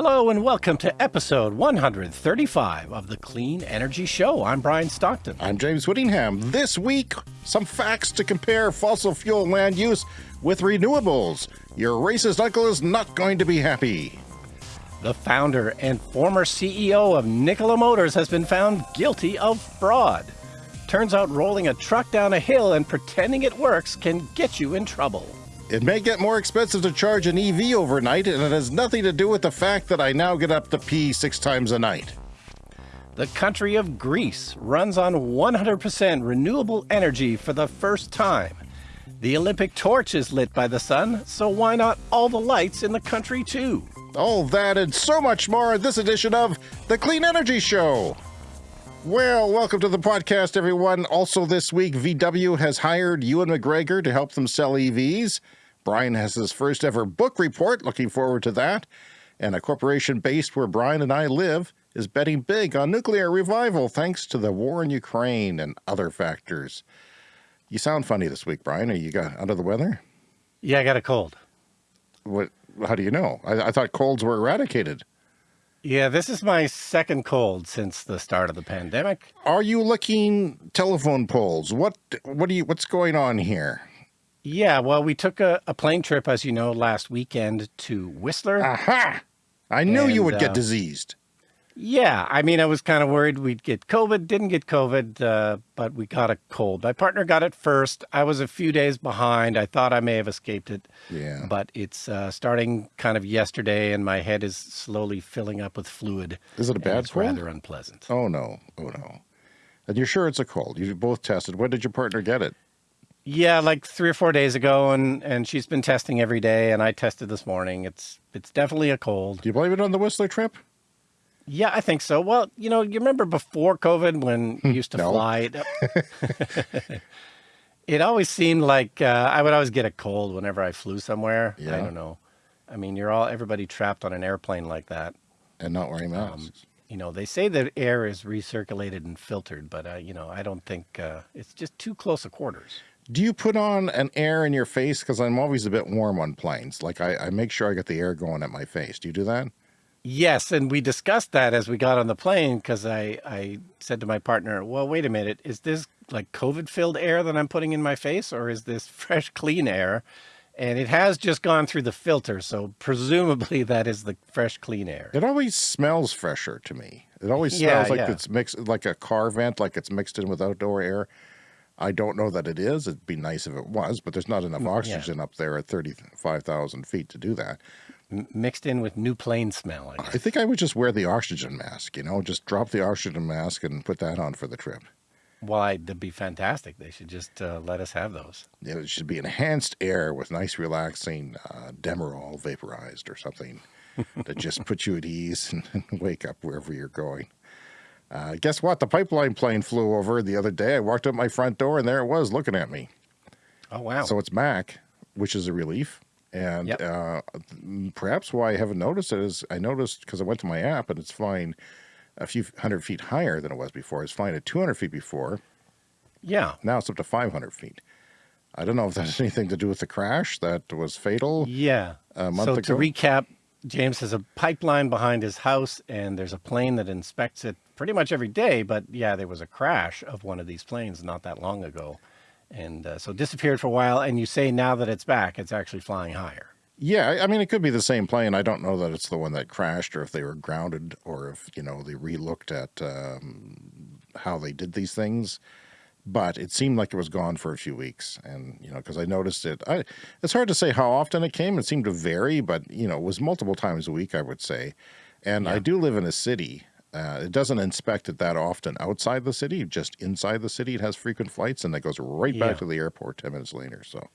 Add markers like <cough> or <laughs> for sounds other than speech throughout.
Hello and welcome to episode 135 of the Clean Energy Show. I'm Brian Stockton. I'm James Whittingham. This week, some facts to compare fossil fuel land use with renewables. Your racist uncle is not going to be happy. The founder and former CEO of Nikola Motors has been found guilty of fraud. Turns out rolling a truck down a hill and pretending it works can get you in trouble. It may get more expensive to charge an EV overnight, and it has nothing to do with the fact that I now get up to pee six times a night. The country of Greece runs on 100% renewable energy for the first time. The Olympic torch is lit by the sun, so why not all the lights in the country too? All that and so much more in this edition of The Clean Energy Show. Well, welcome to the podcast, everyone. Also, this week, VW has hired Ewan McGregor to help them sell EVs. Brian has his first ever book report, looking forward to that. And a corporation based where Brian and I live is betting big on nuclear revival thanks to the war in Ukraine and other factors. You sound funny this week, Brian. Are you got under the weather? Yeah, I got a cold. What? How do you know? I, I thought colds were eradicated. Yeah, this is my second cold since the start of the pandemic. Are you licking telephone poles? What? What do you? What's going on here? Yeah, well, we took a, a plane trip, as you know, last weekend to Whistler. Aha! I knew And, you would uh, get diseased. Yeah, I mean, I was kind of worried we'd get COVID. Didn't get COVID, uh, but we got a cold. My partner got it first. I was a few days behind. I thought I may have escaped it, Yeah. but it's uh, starting kind of yesterday, and my head is slowly filling up with fluid. Is it a bad It's cold? rather unpleasant. Oh no! Oh no! And you're sure it's a cold? You both tested. When did your partner get it? Yeah, like three or four days ago, and and she's been testing every day, and I tested this morning. It's it's definitely a cold. Do you blame it on the Whistler trip? Yeah, I think so. Well, you know, you remember before COVID when you used to No. fly? <laughs> <laughs> It, always seemed like uh, I would always get a cold whenever I flew somewhere. Yeah. I don't know. I mean, you're all everybody trapped on an airplane like that. And not wearing Um, masks. You know, they say that air is recirculated and filtered, but uh, you know, I don't think uh, it's just too close a quarters. Do you put on an air in your face? Because I'm always a bit warm on planes. Like I, I make sure I get the air going at my face. Do you do that? Yes, and we discussed that as we got on the plane because I, I said to my partner, well, wait a minute, is this like COVID filled air that I'm putting in my face or is this <laughs> fresh, clean air? And it has just gone through the filter, so presumably <laughs> that is the fresh, clean air. It always smells fresher to me. It always Yeah, smells like yeah. it's mixed, like a car vent, like it's mixed in with outdoor air. I don't know that it is. It'd be nice if it was, but there's not enough oxygen up there at 35,000 feet to do that. M- mixed in with new plane smell. I. I think I would just wear the oxygen mask, you know, just drop the oxygen mask and put that on for the trip. Why, that'd be fantastic. They should just uh, let us have those. Know, it should be enhanced air with nice, relaxing uh, Demerol vaporized or something <laughs> that just puts you at ease and <laughs> wake up wherever you're going. Uh, guess what? The pipeline plane flew over the other day. I walked up my front door and there it was looking at me. Oh, wow. So it's Mac, which is a relief. And Yep. uh, perhaps why I haven't noticed it is I noticed because I went to my app and it's flying a few hundred feet higher than it was before. It's flying at 200 feet before. yeah. Now it's up to 500 feet. I don't know if that has anything to do with the crash that was fatal. Yeah. a month so ago? to recap, James has a pipeline behind his house, and there's a plane that inspects it pretty much every day. But yeah, there was a crash of one of these planes not that long ago, and uh, so disappeared for a while. And you say now that it's back, it's actually flying higher. Yeah, I- mean, it could be the same plane. I don't know that it's the one that crashed or if they were grounded or if, you know, they relooked at um, how they did these things. But it seemed like it was gone for a few weeks. And, you know, because I noticed it. I, it's hard to say how often it came. It seemed to vary, but, you know, it was multiple times a week, I would say. And I do live in a city. Uh, it doesn't inspect it that often outside the city, just inside the city. It has frequent flights and it goes right back to the airport 10 minutes later. So,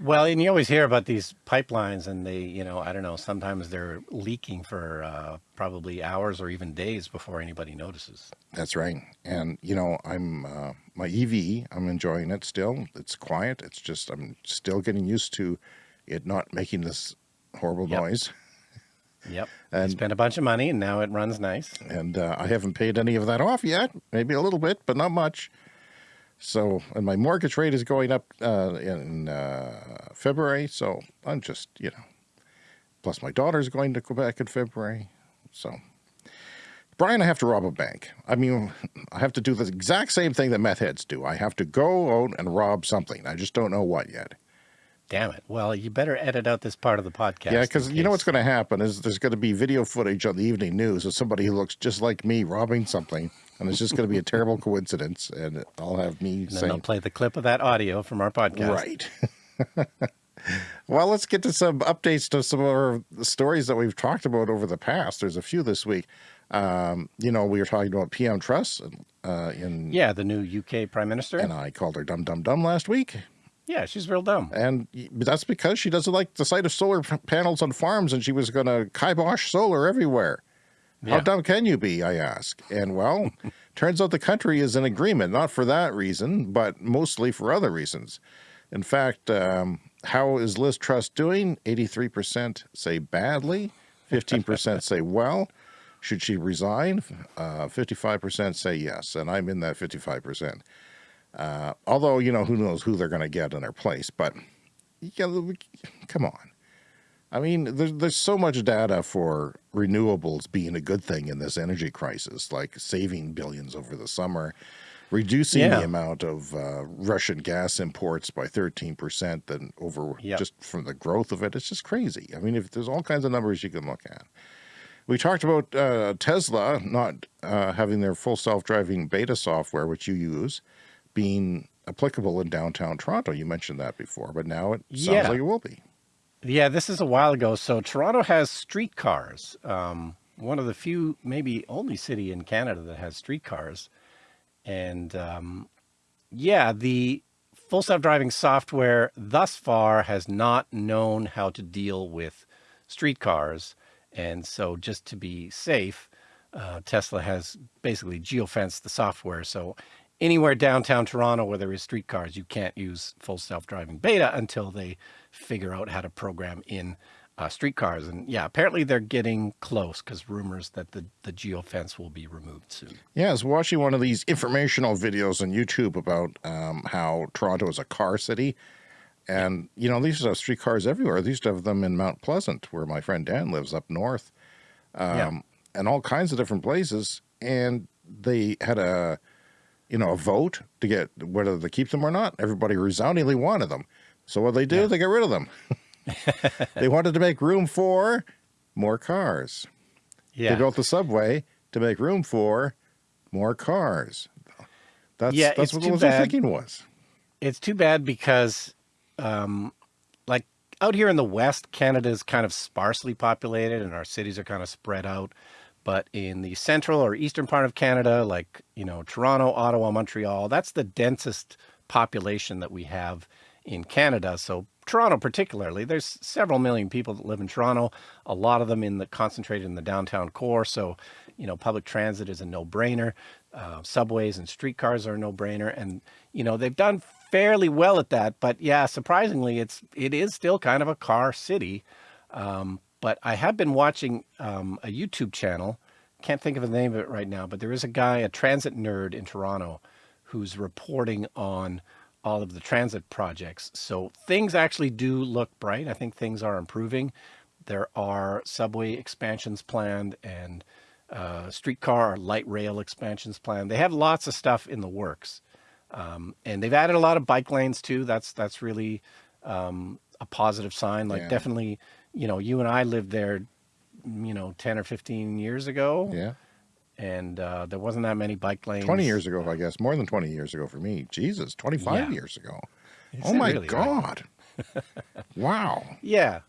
Well, and you always hear about these pipelines, and they, you know, I don't know, sometimes they're leaking for uh, probably hours or even days before anybody notices. That's right. And you know, I'm uh, my EV. I'm enjoying it still. It's quiet. It's just I'm still getting used to it not making this horrible Yep. noise. Yep. <laughs> And- And spent a bunch of money, and now it runs nice. And uh, I haven't paid any of that off yet. Maybe a little bit, but not much. So, and my mortgage rate is going up uh, in uh, February. So I'm just, you know, plus my daughter's going to Quebec in February. So, Brian, I have to rob a bank. I mean, I have to do the exact same thing that meth heads do. I have to go out and rob something. I just don't know what yet. Damn it. Well, you better edit out this part of the podcast. Yeah, because you know what's going to happen is there's going to be video footage on the evening news of somebody who looks just like me robbing something, and it's just going to be a terrible coincidence, and I'll have me and then saying, they'll play the clip of that audio from our podcast. right. <laughs> well, let's get to some updates to some of our stories that we've talked about over the past. There's a few this week. Um, you know, we were talking about PM Truss uh, in, Yeah, the new UK Prime Minister. and I called her dumb, dumb, dumb last week. yeah, she's real dumb. And that's because she doesn't like the sight of solar panels on farms and she was going to kibosh solar everywhere. How dumb can you be, I ask? And well, <laughs> turns out the country is in agreement, not for that reason, but mostly for other reasons. In fact, um, how is Liz Truss doing? 83% say badly, 15% <laughs> say well. Should she resign? Uh, 55% say yes, and I'm in that 55%. Uh, although, you know, who knows who they're going to get in their place, but yeah, come on. I mean, there's, there's so much data for renewables being a good thing in this energy crisis, like saving billions over the summer, reducing Yeah. the amount of uh, Russian gas imports by 13% and over Yep. just from the growth of it. It's just crazy. I mean, if there's all kinds of numbers you can look at. We talked about uh, Tesla not uh, having their full self-driving beta software, which you use, being applicable in downtown Toronto. You mentioned that before, but now it sounds Yeah. like it will be. Yeah, this is a while ago. So Toronto has streetcars. Um, one of the few, maybe only city in Canada that has streetcars. And um, yeah, the full self-driving software thus far has not known how to deal with streetcars. And so just to be safe, uh, Tesla has basically geofenced the software. So anywhere downtown Toronto where there is streetcars, you can't use full self-driving beta until they figure out how to program in uh, streetcars. And yeah, apparently they're getting close because rumors that the, the geofence will be removed soon. Yeah, I was watching one of these informational videos on YouTube about um, how Toronto is a car city. And, you know, these are streetcars everywhere. These have them in Mount Pleasant, where my friend Dan lives up north, um, Yeah. and all kinds of different places. And they had a, you know, a vote to get whether they keep them or not. Everybody resoundingly wanted them. So what they do, Yeah. they get rid of them. <laughs> they wanted to make room for more cars. Yeah. They built the subway to make room for more cars. That's Yeah, that's what too was their bad. thinking was. it's too bad because um like out here in the west canada is kind of sparsely populated and our cities are kind of spread out but in the central or eastern part of canada like you know toronto ottawa montreal that's the densest population that we have in canada. So toronto particularly there's several million people that live in toronto a lot of them in the concentrated in the downtown core. So you know public transit is a no-brainer. Uh, subways and streetcars are a no-brainer. And you know they've done fairly well at that. But yeah surprisingly it's it is still kind of a car city. Um, but i have been watching um, a youtube channel can't think of the name of it right now but there is a guy a transit nerd in toronto who's reporting on all of the transit projects so things actually do look bright i think things are improving there are subway expansions planned and uh, streetcar or light rail expansions planned. They have lots of stuff in the works, um, and they've added a lot of bike lanes too. That's that's really um, a positive sign. Like Yeah. definitely, you know, you and I lived there, you know, ten or fifteen years ago, Yeah. and uh, there wasn't that many bike lanes. 20 years ago, I guess. More than 20 years ago for me. Jesus, 25 Yeah. years ago. Is oh my really, right? God. <laughs> wow. Yeah.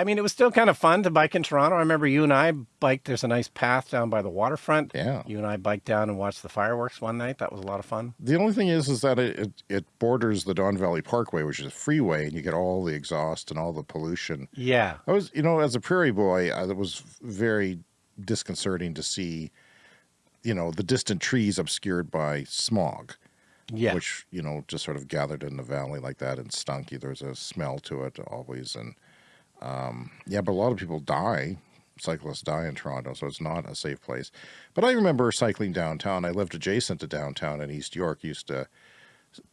I mean, it was still kind of fun to bike in Toronto. I remember you and I biked. There's a nice path down by the waterfront. Yeah. You and I biked down and watched the fireworks one night. That was a lot of fun. The only thing is, is that it, it, it borders the Don Valley Parkway, which is a freeway, and you get all the exhaust and all the pollution. Yeah. I was, you know, as a prairie boy, I, it was very disconcerting to see, you know, the distant trees obscured by smog. Yeah. which you know just sort of gathered in the valley like that and stunk. There's a smell to it always, and um, yeah, but a lot of people die. Cyclists die in Toronto, so it's not a safe place. But I remember cycling downtown. I lived adjacent to downtown in East York. Used to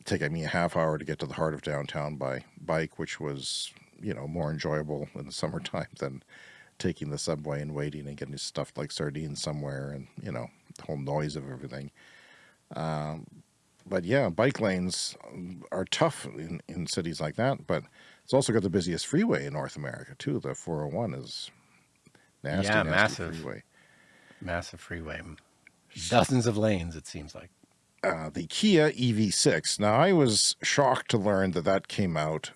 take me a half hour to get to the heart of downtown by bike, which was you know more enjoyable in the <laughs> summertime than taking the subway and waiting and getting stuffed like sardines somewhere and, you know, the whole noise of everything. Um, but yeah, bike lanes are tough in, in cities like that, but it's also got the busiest freeway in North America too. The 401 is nasty, Yeah, nasty massive. freeway. Massive freeway. Dozens of lanes, it seems like. uh, the Kia EV6. Now, I was shocked to learn that that came out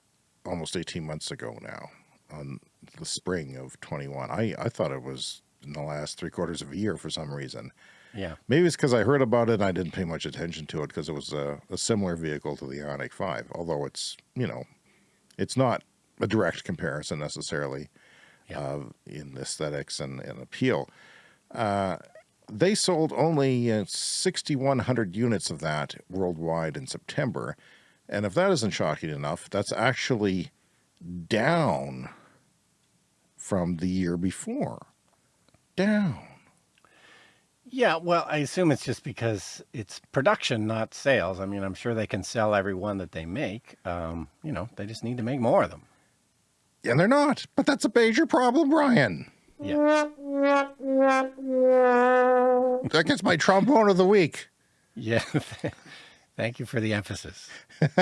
almost 18 months ago now, on the spring of 21. I, I thought it was in the last three quarters of a year for some reason. Yeah. Maybe it's because I heard about it and I didn't pay much attention to it because it was a, a similar vehicle to the Ioniq 5, although it's, you know, it's not a direct comparison necessarily Yeah. uh, in aesthetics and, and appeal. Uh, they sold only uh, 6,100 units of that worldwide in September. And if that isn't shocking enough, that's actually down from the year before. Down. Yeah, well, I assume it's just because it's production, not sales. I mean, I'm sure they can sell every one that they make. Um, you know, they just need to make more of them. And they're not. But that's a major problem, Brian. Yeah. That gets my trombone of the week. Yeah. <laughs> Thank you for the emphasis. <laughs>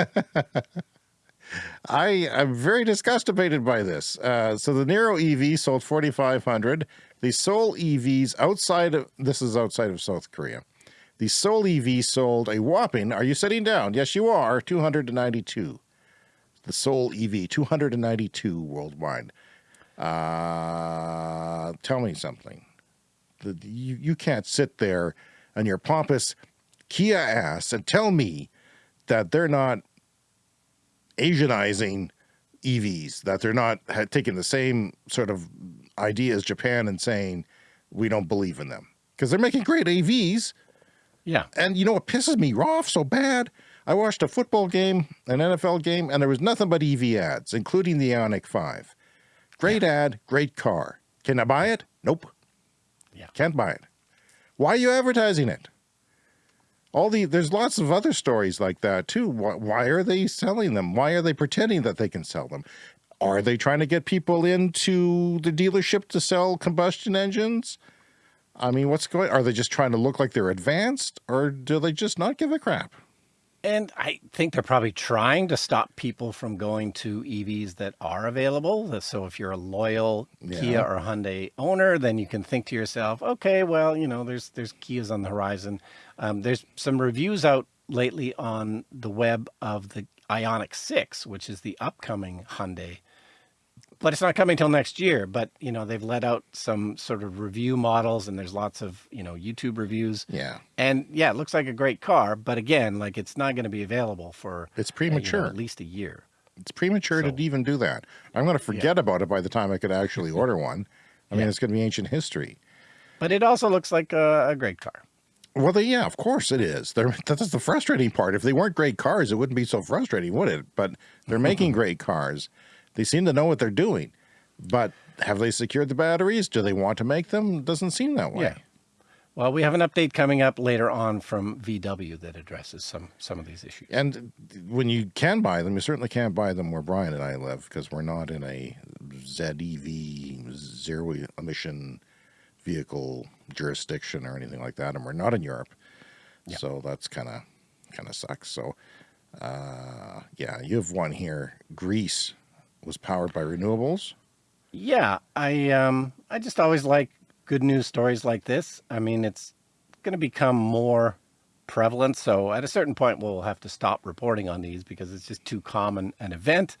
I am very disgustated by this. Uh, so the Niro EV sold 4,500. The Soul EVs outside of, this is outside of South Korea. The Soul EV sold a whopping, are you sitting down? Yes, you are, 292. The Soul EV, 292 worldwide. Uh, tell me something. The, you, you can't sit there on your pompous Kia ass and tell me that they're not Asianizing EVs, that they're not taking the same sort of idea Japan and saying, we don't believe in them. Because they're making great AVs. Yeah. And you know what pisses me off so bad? I watched a football game, an NFL game, and there was nothing but EV ads, including the Ioniq 5. Great ad, great car. Can I buy it? Nope. Yeah. Can't buy it. Why are you advertising it? All the there's lots of other stories like that too. Why, why are they selling them? Why are they pretending that they can sell them? Are they trying to get people into the dealership to sell combustion engines? I mean, what's going? Are they just trying to look like they're advanced, or do they just not give a crap? And I think they're probably trying to stop people from going to EVs that are available. So if you're a loyal Yeah. Kia or Hyundai owner, then you can think to yourself, okay, well, you know, there's there's Kias on the horizon. Um, there's some reviews out lately on the web of the Ioniq 6, which is the upcoming Hyundai. But it's not coming till next year. But you know, they've let out some sort of review models, and there's lots of you know YouTube reviews. Yeah, And yeah, it looks like a great car, but again, like it's not going to be available for it's uh, you know, premature. at least a year. it's premature So- to even do that. I'm going to forget about it by the time I could actually order one. I mean, Yeah. it's going to be ancient history. But it also looks like a, a great car. Well, they, yeah, of course it is. They're, <laughs> that's the frustrating part. If they weren't great cars, it wouldn't be so frustrating, would it? But they're making <laughs> great cars. They seem to know what they're doing. But have they secured the batteries? Do they want to make them? Doesn't seem that way. Yeah. Well, we have an update coming up later on from VW that addresses some some of these issues. And when you can buy them, you certainly can't buy them where Brian and I live because we're not in a ZEV, zero emission vehicle jurisdiction or anything like that, and we're not in Europe. Yeah. So that's kind of kind of sucks. So, uh, yeah, you have one here. Greece was powered by renewables. Yeah, I um I just always like good news stories like this. I mean, it's going to become more prevalent, so at a certain point we'll have to stop reporting on these because it's just too common an event.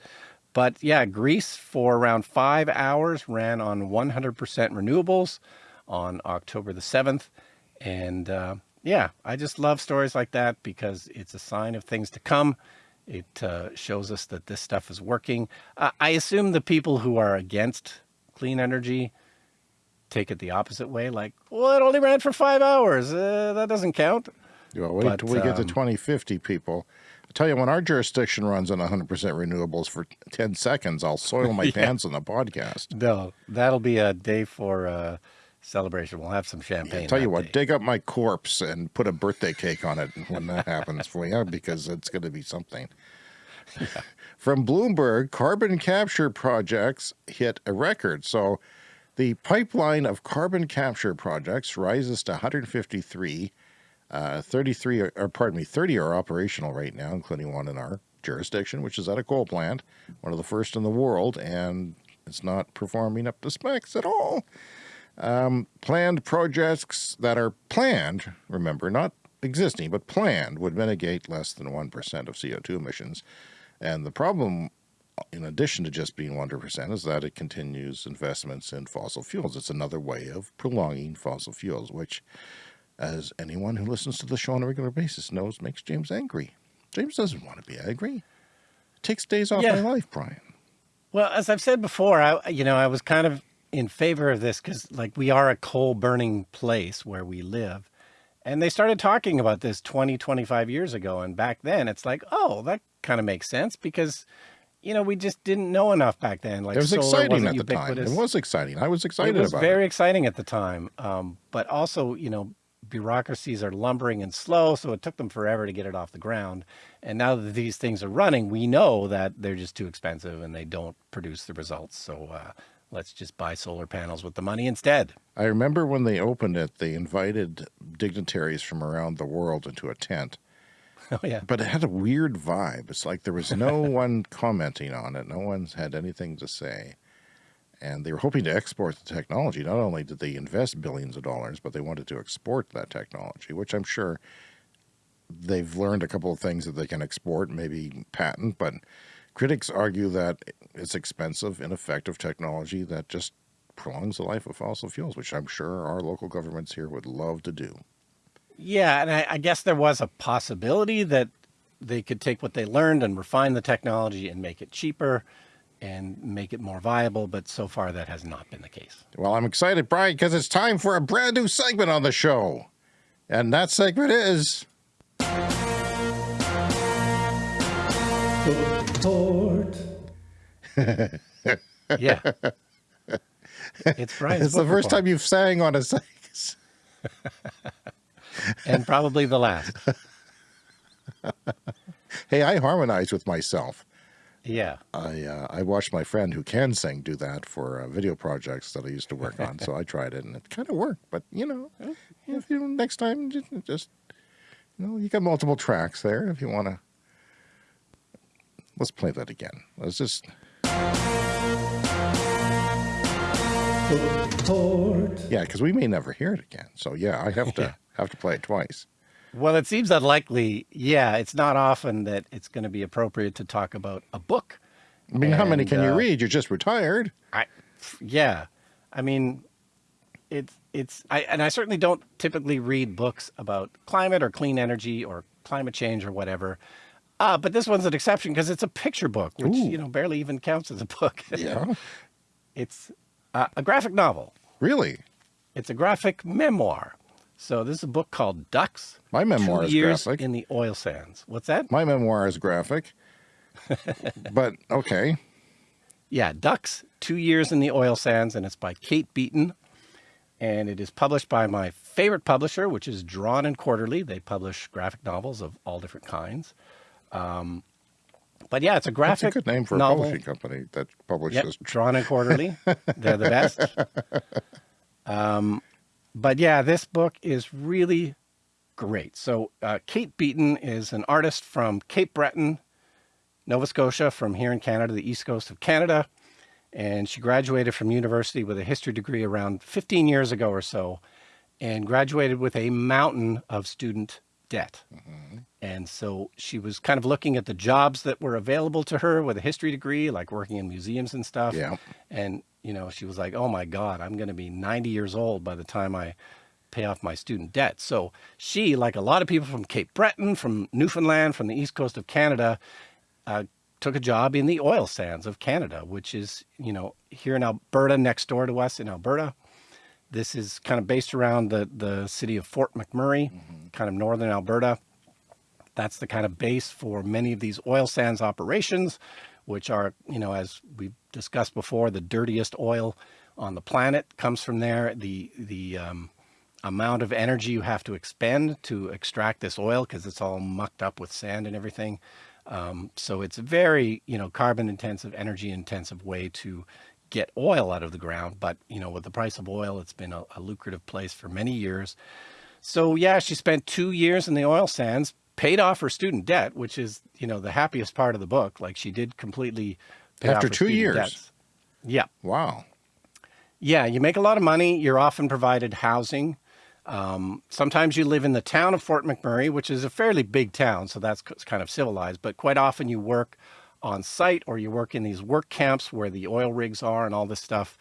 But yeah, Greece for around 5 hours ran on 100% renewables on October the 7th and uh yeah, I just love stories like that because it's a sign of things to come. It uh, shows us that this stuff is working. Uh, I assume the people who are against clean energy take it the opposite way, like, well, it only ran for five hours. Uh, that doesn't count. Well, wait But, till we get to um, 2050, people. I tell you, when our jurisdiction runs on 100% renewables for 10 seconds, I'll soil my <laughs> pants on the podcast. No, that'll be a day for uh, celebration. We'll have some champagne. I tell you what, day. dig up my corpse and put a birthday cake on it when that happens for you, because it's going to be something. From Bloomberg, carbon capture projects hit a record. So The pipeline of carbon capture projects rises to 153. Uh, 33, or, or pardon me, 30 are operational right now, including one in our jurisdiction, which is at a coal plant, one of the first in the world, and it's not performing up to specs at all. Um, planned projects that are planned, remember, not existing, but planned, would mitigate less than 1% of CO2 emissions. And the problem, in addition to just being 100%, is that it continues investments in fossil fuels. It's another way of prolonging fossil fuels, which, as anyone who listens to the show on a regular basis knows, makes James angry. James doesn't want to be angry. It takes days off Yeah. my life, Brian. Well, as I've said before, I you know I was kind of in favor of this because like we are a coal burning place where we live, and they started talking about this 20, 25 years ago, and back then it's like, oh, that kind of makes sense because you know we just didn't know enough back then. Like It was exciting at the time. It was exciting. I was excited about it was about very it. exciting at the time, um, but also you know bureaucracies are lumbering and slow, so it took them forever to get it off the ground. And now that these things are running, we know that they're just too expensive and they don't produce the results. So uh, let's just buy solar panels with the money instead. I remember when they opened it, they invited dignitaries from around the world into a tent, <laughs> Oh yeah, but it had a weird vibe. It's like there was no <laughs> one commenting on it. No one's had anything to say. And they were hoping to export the technology. Not only did they invest billions of dollars, but they wanted to export that technology, which I'm sure they've learned a couple of things that they can export, maybe patent, but critics argue that it's expensive, ineffective technology that just prolongs the life of fossil fuels, which I'm sure our local governments here would love to do. yeah, and I, I guess there was a possibility that they could take what they learned and refine the technology and make it cheaper and make it more viable. But so far, that has not been the case. Well, I'm excited, Brian, because it's time for a brand new segment on the show. And that segment is <laughs> <laughs> Yeah. It's Brian's it's the first report, time you've sang on a segment. <laughs> and probably the last. <laughs> Hey, I harmonize with myself. Yeah. I uh, I watched my friend who can sing do that for uh, video projects that I used to work on. so I tried it and it kind of worked. But you know, if you next time just, just you know you got multiple tracks there if you want to. Let's play that again. Let's just yeah, because we may never hear it again. So yeah, I have to <laughs> have to play it twice. Well, it seems unlikely. Yeah, it's not often that it's going to be appropriate to talk about a book. I mean, how many And, can you uh, read? You're just retired. I, yeah, I mean, it's it's I and I certainly don't typically read books about climate or clean energy or climate change or whatever. Uh, but this one's an exception because it's a picture book, which Ooh. you know barely even counts as a book. Yeah, <laughs> it's uh, a graphic novel. really. It's a graphic memoir. So this is a book called Ducks. My memoir Two is years graphic. in the oil sands. What's that? My memoir is graphic. <laughs> but okay. Yeah, Ducks, Two Years in the Oil Sands, and it's by Kate Beaton. And it is published by my favorite publisher, which is Drawn and Quarterly. They publish graphic novels of all different kinds. Um, but yeah, it's a graphic. That's a good name for a publishing company that Yep, publishes. Drawn and Quarterly. <laughs> They're the best. Um, but yeah, this book is really great. So uh, Kate Beaton is an artist from Cape Breton, Nova Scotia, from here in Canada, the east coast of Canada. And she graduated from university with a history degree around 15 years ago or so, and graduated with a mountain of student debt. And so she was kind of looking at the jobs that were available to her with a history degree, like working in museums and stuff. Yeah. And, you know, she was like, oh my God, I'm going to be 90 years old by the time I pay off my student debt. So she, like a lot of people from Cape Breton, from Newfoundland, from the east coast of Canada, uh, took a job in the oil sands of Canada, which is, you know, here in Alberta, next door to us in Alberta. This is kind of based around the, the city of Fort McMurray, kind of northern Alberta. That's the kind of base for many of these oil sands operations, which are, you know, as we've discussed before, the dirtiest oil on the planet comes from there. The the um, amount of energy you have to expend to extract this oil because it's all mucked up with sand and everything. Um, so it's a very, you know, carbon intensive, energy intensive way to get oil out of the ground. But, you know, with the price of oil, it's been a, a lucrative place for many years. So yeah, she spent two years in the oil sands, paid off her student debt, which is, you know, the happiest part of the book. Like she did completely after two years. Debts. Yeah. Wow. Yeah. You make a lot of money. You're often provided housing. Um, sometimes you live in the town of Fort McMurray, which is a fairly big town. So that's kind of civilized, but quite often you work on site or you work in these work camps where the oil rigs are and all this stuff.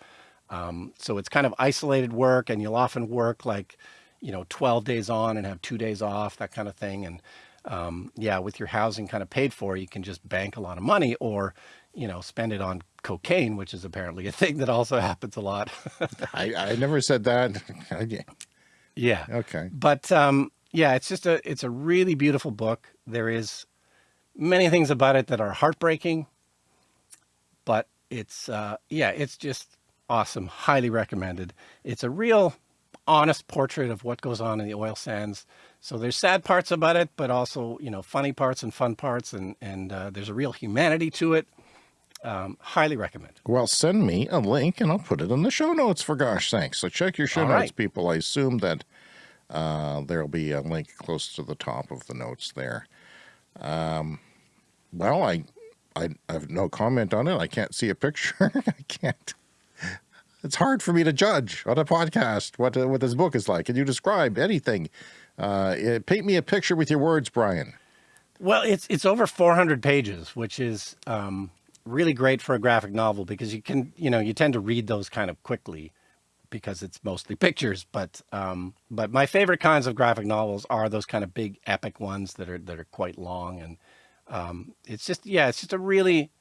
Um, so it's kind of isolated work and you'll often work like, you know, 12 days on and have two days off, that kind of thing. And um, yeah, with your housing kind of paid for, you can just bank a lot of money or, you know, spend it on cocaine, which is apparently a <laughs> thing that also happens a lot. <laughs> I, I never said that. <laughs> yeah. Okay. But um, yeah, it's just a, it's a really beautiful book. There is many things about it that are heartbreaking, but it's, uh, yeah, it's just awesome. Highly recommended. It's a real honest portrait of what goes on in the oil sands. So there's sad parts about it, but also, you know, funny parts and fun parts. And, and uh, there's a real humanity to it. Um, highly recommend. Well, send me a link and I'll put it in the show notes for gosh sakes. So check your show All notes, right. people. I assume that uh, there'll be a link close to the top of the notes there. Um, well, I, I, I have no comment on it. I can't see a picture. <laughs> I can't. It's hard for me to judge on a podcast what uh, what this book is like. Can you describe anything? Uh, paint me a picture with your words, Brian. Well, it's it's over 400 pages, which is um, really great for a graphic novel because you can, you know, you tend to read those kind of quickly because it's mostly pictures. But um, but my favorite kinds of graphic novels are those kind of big epic ones that are that are quite long and um, it's just, yeah, it's just a really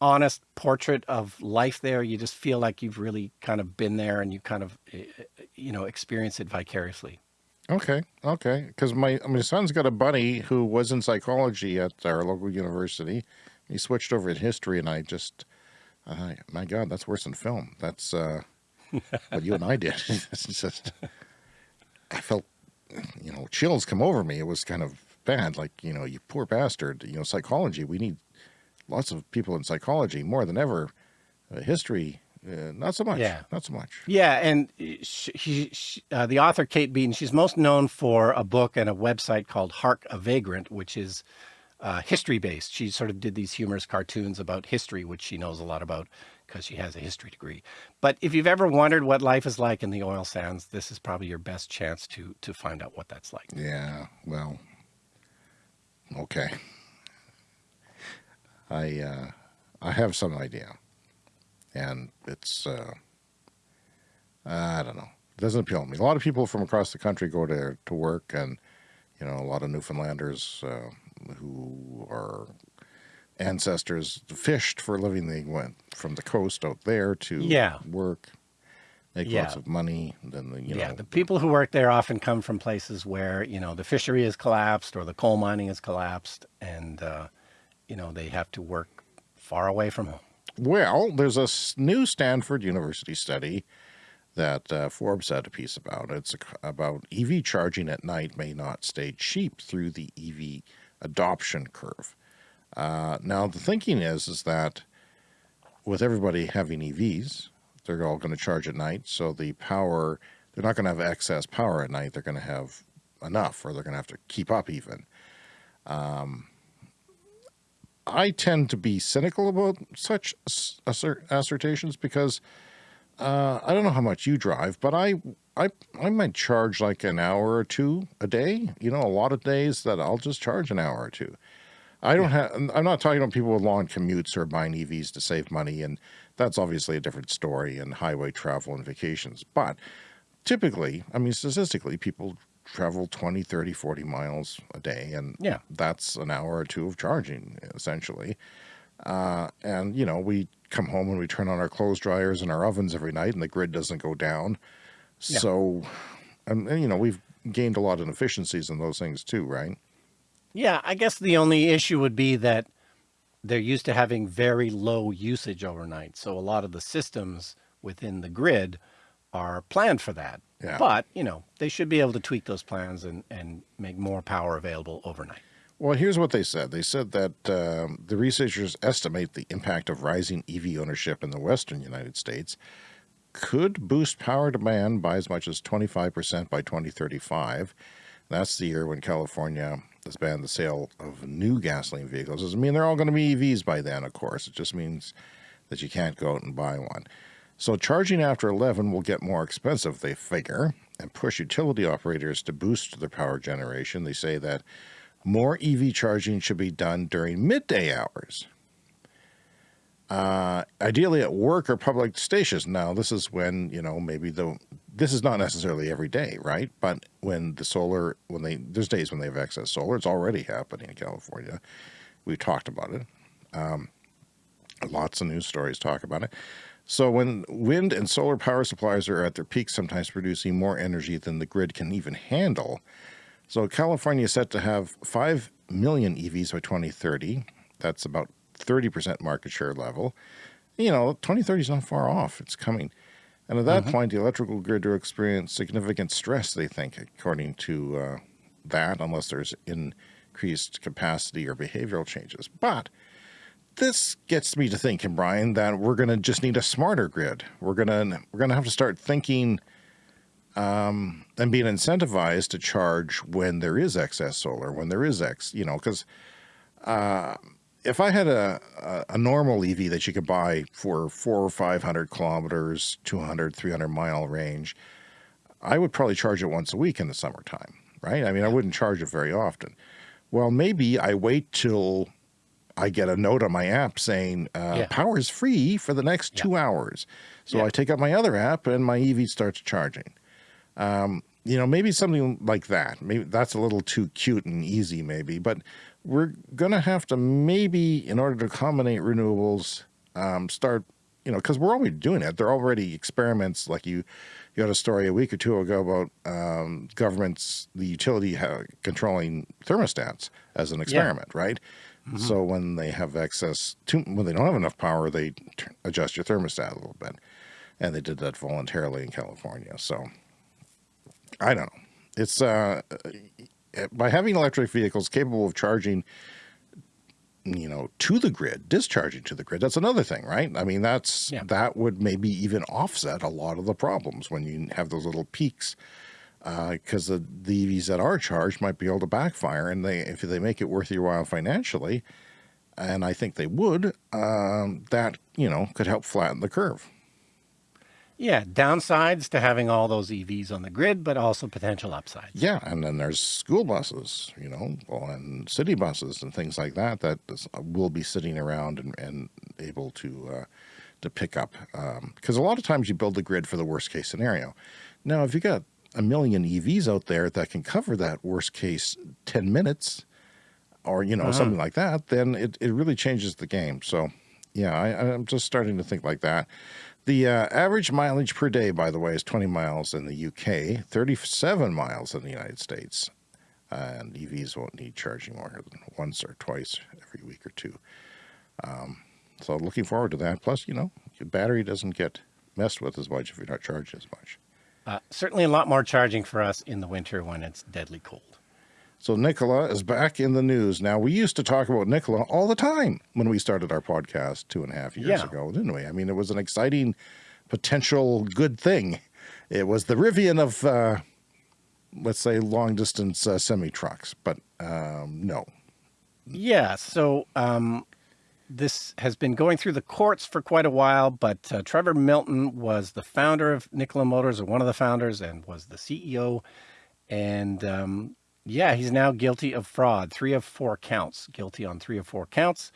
honest portrait of life there. You just feel like you've really kind of been there and you kind of, eh, eh, you know, experience it vicariously. Okay. Okay. Because my, my son's got a buddy who was in psychology at our local university. He switched over to history and I just, uh, my God, that's worse than film. That's uh, what you and I did. <laughs> it's just, I felt, you know, chills come over me. It was kind of bad. Like, you know, you poor bastard, you know, psychology, we need lots of people in psychology more than ever. Uh, history, uh, not so much. Yeah. Not so much. Yeah. And she, she uh, the author, Kate Beaton, she's most known for a book and a website called Hark a Vagrant, which is uh, history based. She sort of did these humorous cartoons about history, which she knows a lot about because she has a history degree. But if you've ever wondered what life is like in the oil sands, this is probably your best chance to to find out what that's like. Yeah, well, okay. I uh, I have some idea, and it's uh, I don't know. It doesn't appeal to me. A lot of people from across the country go to to work, and you know, a lot of Newfoundlanders uh, who are ancestors fished for a living. They went from the coast out there to yeah. work, make yeah. lots of money. Then the, you yeah, the people who work there often come from places where you know the fishery has collapsed or the coal mining has collapsed, and uh, you know they have to work far away from home. Well, there's a new Stanford University study that uh, Forbes had a piece about. It's about EV charging at night may not stay cheap through the EV adoption curve. Uh, now, the thinking is, is that with everybody having EVs, they're all going to charge at night. So the power, they're not going to have excess power at night. They're going to have enough, or they're going to have to keep up even. Um, I tend to be cynical about such assertions because uh, I don't know how much you drive, but I, I, I might charge like an hour or two a day. You know, a lot of days that I'll just charge an hour or two. I don't have, I'm not talking about people with long commutes or buying EVs to save money. And that's obviously a different story in highway travel and vacations. But typically, I mean, statistically, people travel 20, 30, 40 miles a day. And yeah. that's an hour or two of charging, essentially. Uh, and, you know, we come home and we turn on our clothes dryers and our ovens every night and the grid doesn't go down. Yeah. So, and, and, you know, we've gained a lot of efficiencies in those things too, right? Yeah, I guess the only issue would be that they're used to having very low usage overnight. So a lot of the systems within the grid are planned for that. Yeah. But, you know, they should be able to tweak those plans and, and make more power available overnight. Well, here's what they said. They said that um, the researchers estimate the impact of rising EV ownership in the western United States could boost power demand by as much as 25% by 2035. That's the year when California has banned the sale of new gasoline vehicles. Doesn't mean they're all going to be EVs by then, of course. It just means that you can't go out and buy one. So charging after 11 will get more expensive, they figure, and push utility operators to boost their power generation. They say that more EV charging should be done during midday hours. Uh, ideally at work or public stations. Now, this is when, you know, maybe the, this is not necessarily every day, right? But when the solar, when they, there's days when they have excess solar, it's already happening in California. We talked about it. Um, lots of news stories talk about it. So when wind and solar power supplies are at their peak, sometimes producing more energy than the grid can even handle, so California is set to have 5 million EVs by 2030. That's about 30% market share level. You know, 2030 is not far off. It's coming. And at that mm -hmm. point, the electrical grid will experience significant stress, they think, according to uh, that, unless there's increased capacity or behavioral changes. But this gets me to thinking, Brian, that we're going to just need a smarter grid. We're going to we're going to have to start thinking um, and being incentivized to charge when there is excess solar, when there is X, you know, because uh, if I had a, a, a, normal EV that you could buy for four or 500 kilometers, 200, 300 mile range, I would probably charge it once a week in the summertime, right? I mean, I wouldn't charge it very often. Well, maybe I wait till I get a note on my app saying uh, yeah. power is free for the next yeah. two hours. So yeah. I take up my other app and my EV starts charging. Um, you know, maybe something like that. Maybe that's a little too cute and easy, maybe, but we're going to have to maybe, in order to accommodate renewables, um, start, you know, because we're already doing it. There are already experiments like you, you had a story a week or two ago about um, governments, the utility controlling thermostats as an experiment, yeah. right? Mm -hmm. So when they have excess, too, when they don't have enough power, they adjust your thermostat a little bit. And they did that voluntarily in California. So I don't know. It's uh, by having electric vehicles capable of charging, you know, to the grid, discharging to the grid. That's another thing, right? I mean, that's yeah. that would maybe even offset a lot of the problems when you have those little peaks. Because uh, the, the EVs that are charged might be able to backfire, and they if they make it worth your while financially, and I think they would, um, that you know could help flatten the curve. Yeah, downsides to having all those EVs on the grid, but also potential upsides. Yeah, and then there's school buses, you know, and city buses and things like that that will be sitting around and, and able to uh, to pick up. Because um, a lot of times you build the grid for the worst case scenario. Now, if you got a million EVs out there that can cover that worst case 10 minutes or, you know, uh -huh. something like that, then it, it really changes the game. So, yeah, I, I'm just starting to think like that. The uh, average mileage per day, by the way, is 20 miles in the UK, 37 miles in the United States. And EVs won't need charging more than once or twice every week or two. Um, so looking forward to that. Plus, you know, your battery doesn't get messed with as much if you're not charging as much. Uh, certainly a lot more charging for us in the winter when it's deadly cold. So Nikola is back in the news. Now, we used to talk about Nikola all the time when we started our podcast two and a half years yeah. ago, didn't we? I mean, it was an exciting potential good thing. It was the Rivian of, uh, let's say, long distance uh, semi trucks, but um, no. Yeah. So um, this has been going through the courts for quite a while, but uh, Trevor Milton was the founder of Nikola Motors, or one of the founders, and was the CEO. And um, yeah, he's now guilty of fraud. Three of four counts. Guilty on three of four counts.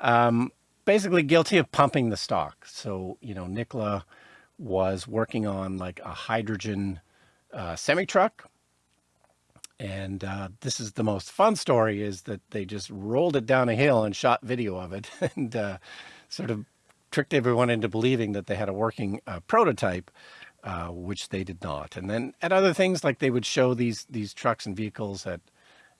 Um, basically guilty of pumping the stock. So, you know, Nikola was working on like a hydrogen uh, semi-truck. And uh, this is the most fun story is that they just rolled it down a hill and shot video of it <laughs> and uh, sort of tricked everyone into believing that they had a working uh, prototype uh, which they did not. And then at other things, like they would show these these trucks and vehicles at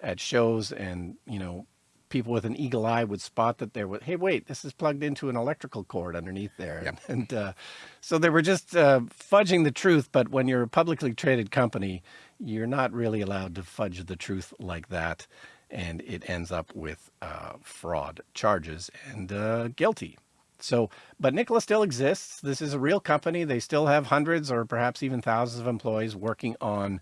at shows, and you know, people with an eagle eye would spot that there was, hey, wait, this is plugged into an electrical cord underneath there. Yep. <laughs> And uh, so they were just uh, fudging the truth. But when you're a publicly traded company, you're not really allowed to fudge the truth like that. and it ends up with uh, fraud charges and uh, guilty. So, but Nikola still exists. This is a real company. They still have hundreds or perhaps even thousands of employees working on,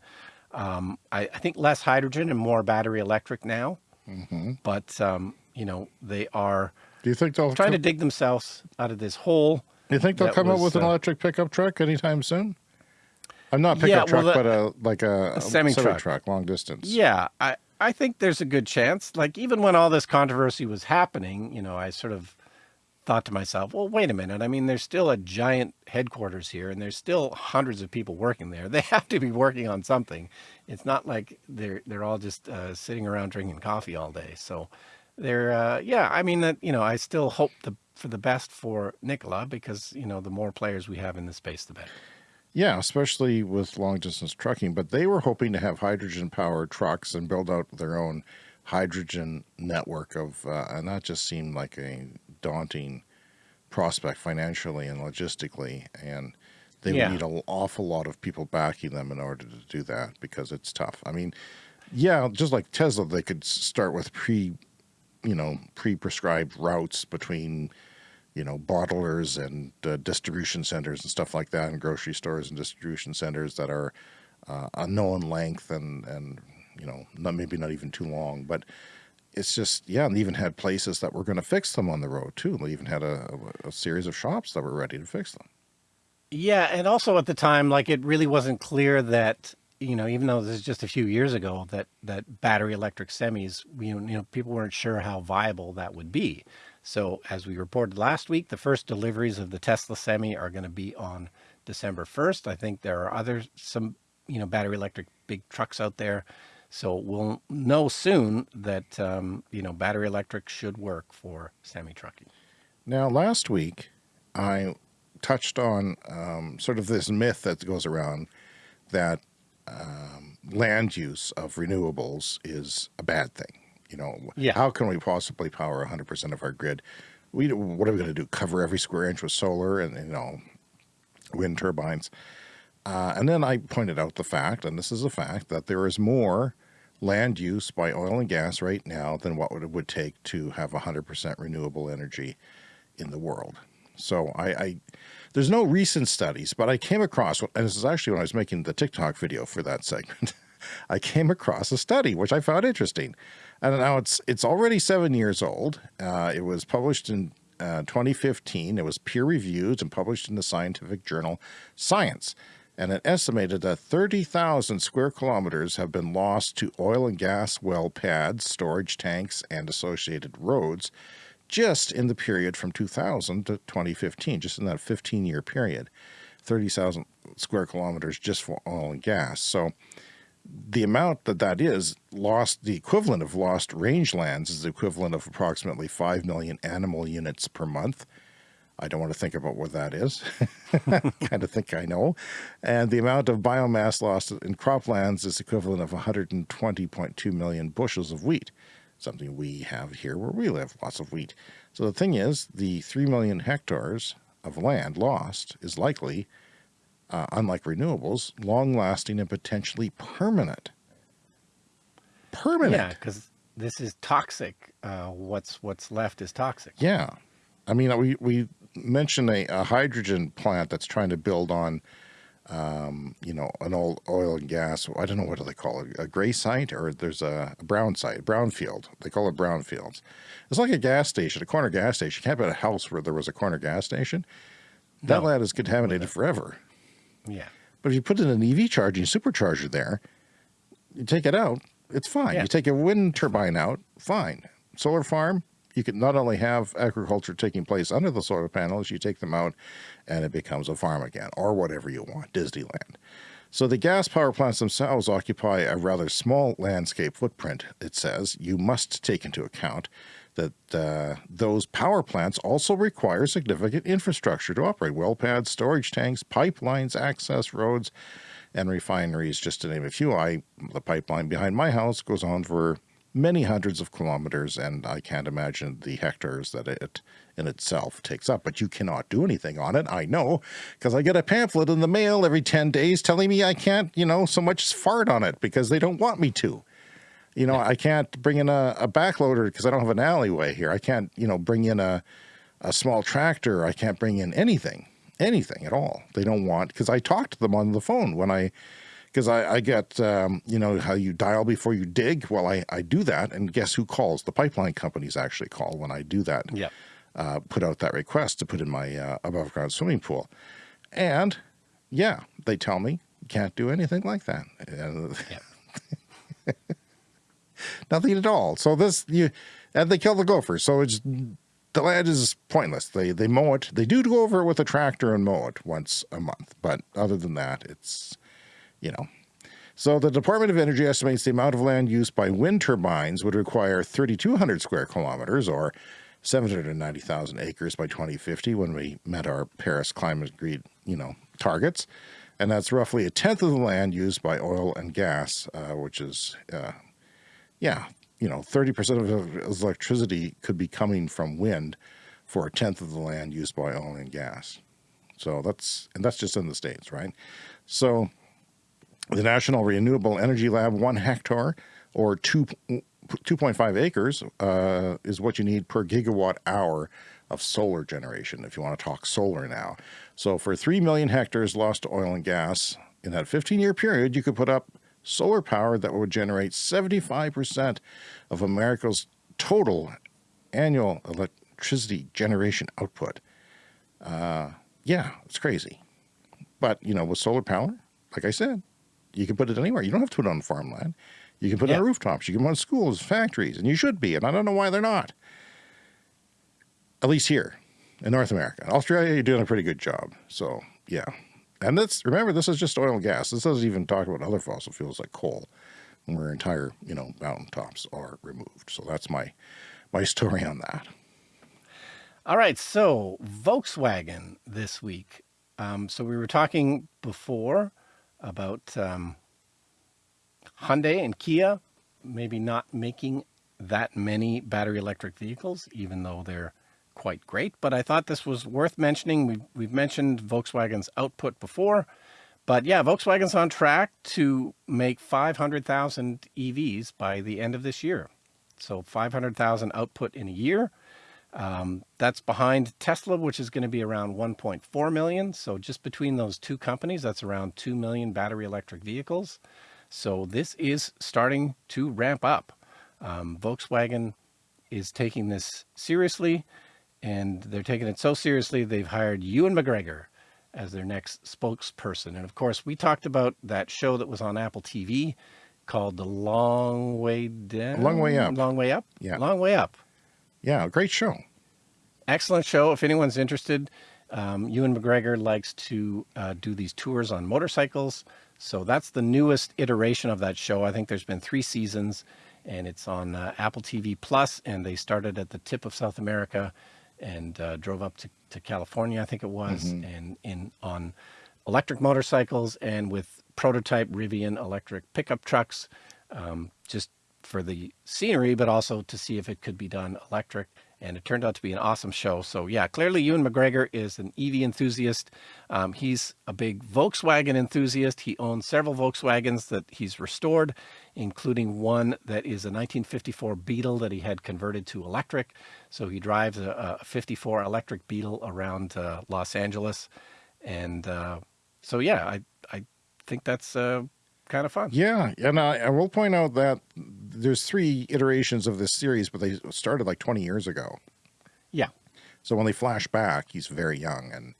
um, I, I, think, less hydrogen and more battery electric now. Mm -hmm. But, um, you know, they are Do you think they'll trying to dig themselves out of this hole. Do you think they'll come was, up with an uh, electric pickup truck anytime soon? I'm not pickup yeah, well, truck, the, but a like a, a semi truck, truck, long distance. Yeah, I I think there's a good chance. Like even when all this controversy was happening, you know, I sort of thought to myself, well, wait a minute. I mean, there's still a giant headquarters here and there's still hundreds of people working there. <laughs> They have to be working on something. It's not like they're, they're all just uh, sitting around drinking coffee all day. So they're, uh, yeah, I mean that, you know, I still hope the, for the best for Nikola because, you know, the more players we have in the space, the better. Yeah, especially with long distance trucking, but they were hoping to have hydrogen powered trucks and build out their own hydrogen network of, uh, and that just seemed like a daunting prospect financially and logistically. And they yeah. would need an awful lot of people backing them in order to do that because it's tough. I mean, yeah, just like Tesla, they could start with pre, you know, pre-prescribed routes between, you know, bottlers and uh, distribution centers and stuff like that, and grocery stores and distribution centers that are uh, a known length and and you know, not maybe not even too long, but it's just, yeah, and even had places that were going to fix them on the road too. They even had a, a, series of shops that were ready to fix them. Yeah. And also at the time, like it really wasn't clear that, you know, even though this is just a few years ago, that, that battery electric semis, you know, you know, people weren't sure how viable that would be. So as we reported last week, the first deliveries of the Tesla Semi are going to be on December 1st. I think there are other, some, you know, battery electric big trucks out there so we'll know soon that, um, you know, battery electric should work for semi-trucking. Now, last week, I touched on um, sort of this myth that goes around that um, land use of renewables is a bad thing. You know, yeah. how can we possibly power 100% of our grid? We, what are we going to do? Cover every square inch with solar and, you know, wind turbines? Uh, and then I pointed out the fact, and this is a fact, that there is more land use by oil and gas right now than what it would take to have 100% renewable energy in the world. So I, I, there's no recent studies, but I came across, and this is actually when I was making the TikTok video for that segment, <laughs> I came across a study which I found interesting. And now it's it's already seven years old. Uh, it was published in uh, 2015. It was peer reviewed and published in the scientific journal Science and it estimated that 30,000 square kilometers have been lost to oil and gas well pads, storage tanks, and associated roads just in the period from 2000 to 2015, just in that 15 year period. 30,000 square kilometers just for oil and gas. So the amount that that is lost, the equivalent of lost rangelands is the equivalent of approximately 5 million animal units per month I don't want to think about what that is. <laughs> kind of think I know. And the amount of biomass lost in croplands is equivalent of 120.2 million bushels of wheat, something we have here where we live, lots of wheat. So the thing is, the 3 million hectares of land lost is likely, uh, unlike renewables, long-lasting and potentially permanent. Permanent. Yeah, because this is toxic. Uh, what's what's left is toxic. Yeah. I mean, we, we mention a, a, hydrogen plant that's trying to build on, um, you know, an old oil and gas. I don't know what do they call it, a gray site or there's a, a brown site, brownfield. They call it brownfields. It's like a gas station, a corner gas station. You can't build a house where there was a corner gas station. That no. land is contaminated forever. Yeah. But if you put in an EV charging supercharger there, you take it out, it's fine. Yeah. You take a wind turbine out, fine. Solar farm, you can not only have agriculture taking place under the solar panels, you take them out and it becomes a farm again or whatever you want, Disneyland. So the gas power plants themselves occupy a rather small landscape footprint, it says. You must take into account that uh, those power plants also require significant infrastructure to operate. Well pads, storage tanks, pipelines, access roads, and refineries, just to name a few. I, the pipeline behind my house goes on for many hundreds of kilometers, and I can't imagine the hectares that it in itself takes up. But you cannot do anything on it, I know, because I get a pamphlet in the mail every 10 days telling me I can't, you know, so much fart on it because they don't want me to. You know, I can't bring in a, a backloader because I don't have an alleyway here. I can't, you know, bring in a, a small tractor. I can't bring in anything, anything at all. They don't want, because I talked to them on the phone when I, because I, I get, um, you know, how you dial before you dig. Well, I, I do that. And guess who calls? The pipeline companies actually call when I do that. Yeah. Uh, put out that request to put in my uh, above ground swimming pool. And yeah, they tell me you can't do anything like that. Yeah. <laughs> Nothing at all. So this, you, and they kill the gophers. So it's, the land is pointless. They, they mow it. They do go over it with a tractor and mow it once a month. But other than that, it's, you know. So the Department of Energy estimates the amount of land used by wind turbines would require 3,200 square kilometers or 790,000 acres by 2050 when we met our Paris climate agreed, you know, targets. And that's roughly a tenth of the land used by oil and gas, uh, which is, uh, yeah, you know, 30% of electricity could be coming from wind for a tenth of the land used by oil and gas. So that's, and that's just in the States, right? So the National Renewable Energy Lab, one hectare or two 2.5 acres uh, is what you need per gigawatt hour of solar generation, if you want to talk solar now. So for 3 million hectares lost to oil and gas, in that 15-year period, you could put up solar power that would generate 75% of America's total annual electricity generation output. Uh, yeah, it's crazy. But, you know, with solar power, like I said, you can put it anywhere. You don't have to put it on farmland. You can put yeah. it on rooftops. You can put it on schools, factories, and you should be. And I don't know why they're not. At least here in North America. In Australia, you're doing a pretty good job. So yeah. And that's, remember, this is just oil and gas. This doesn't even talk about other fossil fuels like coal, where entire, you know, mountaintops are removed. So that's my, my <laughs> story on that. All right. So Volkswagen this week. Um, so we were talking before about um, Hyundai and Kia maybe not making that many battery electric vehicles, even though they're quite great. But I thought this was worth mentioning. We've, we've mentioned Volkswagen's output before, but yeah, Volkswagen's on track to make 500,000 EVs by the end of this year. So 500,000 output in a year. Um, that's behind Tesla, which is going to be around 1.4 million. So just between those two companies, that's around 2 million battery electric vehicles. So this is starting to ramp up. Um, Volkswagen is taking this seriously and they're taking it so seriously they've hired Ewan McGregor as their next spokesperson. And of course, we talked about that show that was on Apple TV called The Long Way Down. Long Way Up. Long Way Up? Yeah. Long Way Up. Yeah, great show. Excellent show. If anyone's interested, um, Ewan McGregor likes to uh, do these tours on motorcycles. So that's the newest iteration of that show. I think there's been three seasons and it's on uh, Apple TV Plus, and they started at the tip of South America and uh, drove up to, to California, I think it was, mm -hmm. and in on electric motorcycles and with prototype Rivian electric pickup trucks, um, just for the scenery, but also to see if it could be done electric and it turned out to be an awesome show. So yeah, clearly Ewan McGregor is an EV enthusiast. Um, he's a big Volkswagen enthusiast. He owns several Volkswagens that he's restored, including one that is a 1954 Beetle that he had converted to electric. So he drives a, a 54 electric Beetle around uh, Los Angeles. And uh, so yeah, I, I think that's uh, kind of fun. Yeah, and I, I, will point out that there's three iterations of this series, but they started like 20 years ago. Yeah. So when they flash back, he's very young and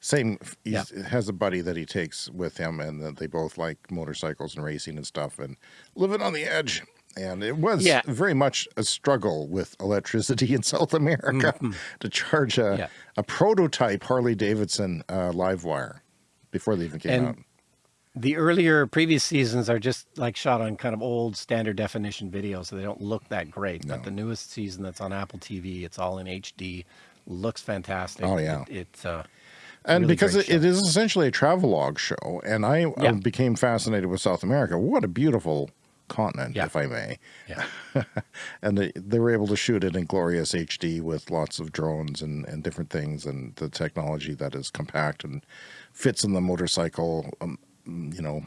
same, he yeah. has a buddy that he takes with him and that they both like motorcycles and racing and stuff and living on the edge. And it was yeah. very much a struggle with electricity in South America mm -hmm. to charge a, yeah. a prototype Harley Davidson uh, LiveWire before they even came and out the earlier previous seasons are just like shot on kind of old standard definition video, so they don't look that great. No. But the newest season that's on Apple TV, it's all in HD, looks fantastic. Oh yeah, it, it uh, and really because it, it is essentially a travelogue show, and I yeah. became fascinated with South America. What a beautiful continent, yeah. if I may. Yeah. <laughs> and they, they were able to shoot it in glorious HD with lots of drones and, and different things, and the technology that is compact and fits in the motorcycle. Um, you know,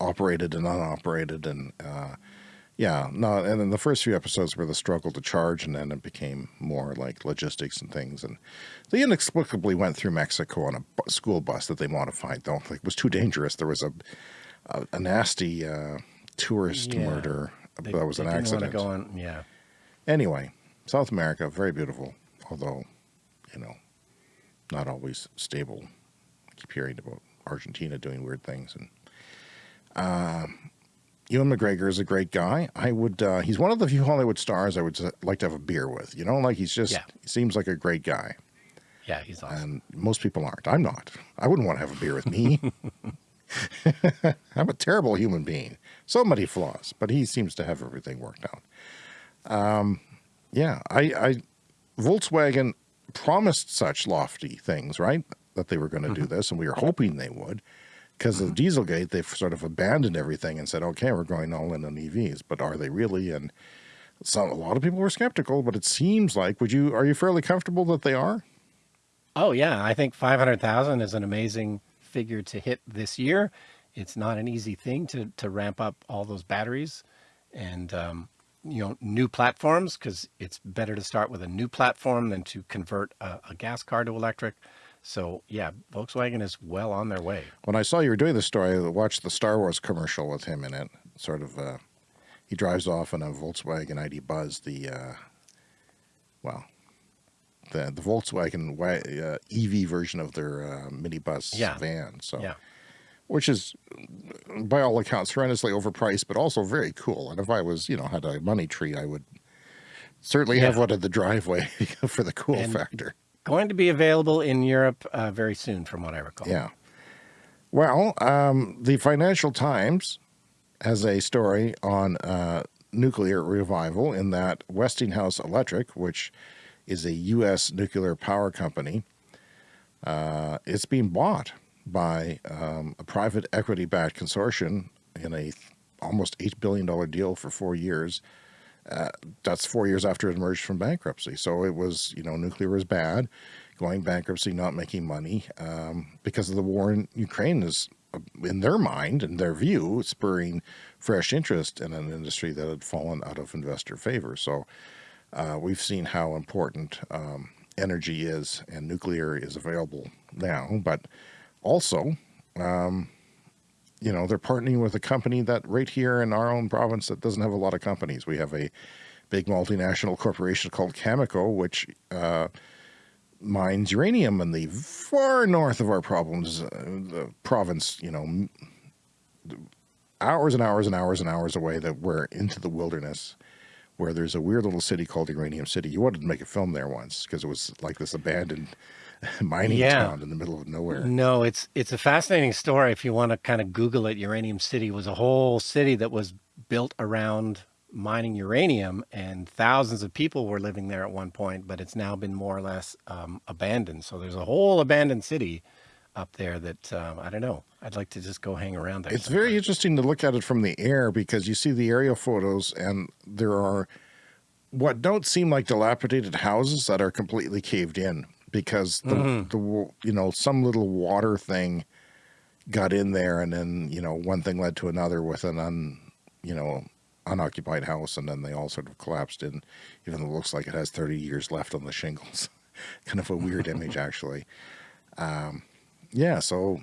operated and unoperated. And, uh, Yeah, no, and then the first few episodes were the struggle to charge, and then it became more like logistics and things. And they inexplicably went through Mexico on a school bus that they modified, though. Like, it was too dangerous. There was a a, a nasty uh, tourist yeah. murder they, that was an accident. go on, yeah. Anyway, South America, very beautiful, although, you know, not always stable. I keep hearing about Argentina doing weird things. And uh, Ewan McGregor is a great guy. I would, uh, he's one of the few Hollywood stars I would like to have a beer with, you know, like he's just, yeah. he seems like a great guy. Yeah, he's awesome. And most people aren't. I'm not. I wouldn't want to have a beer with me. <laughs> I'm a terrible human being. So many flaws, but he seems to have everything worked out. Um, yeah, I, I, Volkswagen promised such lofty things, right? That they were going to mm -hmm. do mm-hmm. this, and we were hoping they would because of Dieselgate, they've sort of abandoned everything and said, okay, we're going all in on EVs, but are they really? And some, a lot of people were skeptical, but it seems like, would you, are you fairly comfortable that they are? Oh yeah. I think 500,000 is an amazing figure to hit this year. It's not an easy thing to, to ramp up all those batteries and, um, you know, new platforms, because it's better to start with a new platform than to convert a, a gas car to electric. So yeah, Volkswagen is well on their way. When I saw you were doing the story, I watched the Star Wars commercial with him in it. Sort of, uh, he drives off in a Volkswagen ID Buzz, the, uh, well, the, the Volkswagen uh, EV version of their uh, minibus yeah. van. So, yeah. which is by all accounts horrendously overpriced, but also very cool. And if I was, you know, had a money tree, I would certainly yeah. have one in the driveway <laughs> for the cool and, factor going to be available in Europe uh, very soon, from what I recall. Yeah. Well, um, the Financial Times has a story on uh, nuclear revival in that Westinghouse Electric, which is a U.S. nuclear power company, uh, it's being bought by um, a private equity-backed consortium in a almost $8 billion deal for four years uh, that's four years after it emerged from bankruptcy. So it was, you know, nuclear was bad, going bankruptcy, not making money um, because of the war in Ukraine is, uh, in their mind and their view, spurring fresh interest in an industry that had fallen out of investor favor. So uh, we've seen how important um, energy is and nuclear is available now, but also um, you know, they're partnering with a company that right here in our own province that doesn't have a lot of companies. We have a big multinational corporation called Cameco, which uh, mines uranium in the far north of our problems, uh, the province, you know, hours and hours and hours and hours away that we're into the wilderness where there's a weird little city called Uranium City. You wanted to make a film there once because it was like this abandoned <laughs> mining yeah. town in the middle of nowhere. No, it's it's a fascinating story. If you want to kind of Google it, Uranium City was a whole city that was built around mining uranium, and thousands of people were living there at one point. But it's now been more or less um, abandoned. So there's a whole abandoned city up there that um, I don't know. I'd like to just go hang around there. It's sometime. very interesting to look at it from the air because you see the aerial photos, and there are what don't seem like dilapidated houses that are completely caved in because the, mm -hmm. the you know some little water thing got in there and then you know one thing led to another with an un you know unoccupied house and then they all sort of collapsed And even though it looks like it has 30 years left on the shingles <laughs> kind of a weird image <laughs> actually um, yeah so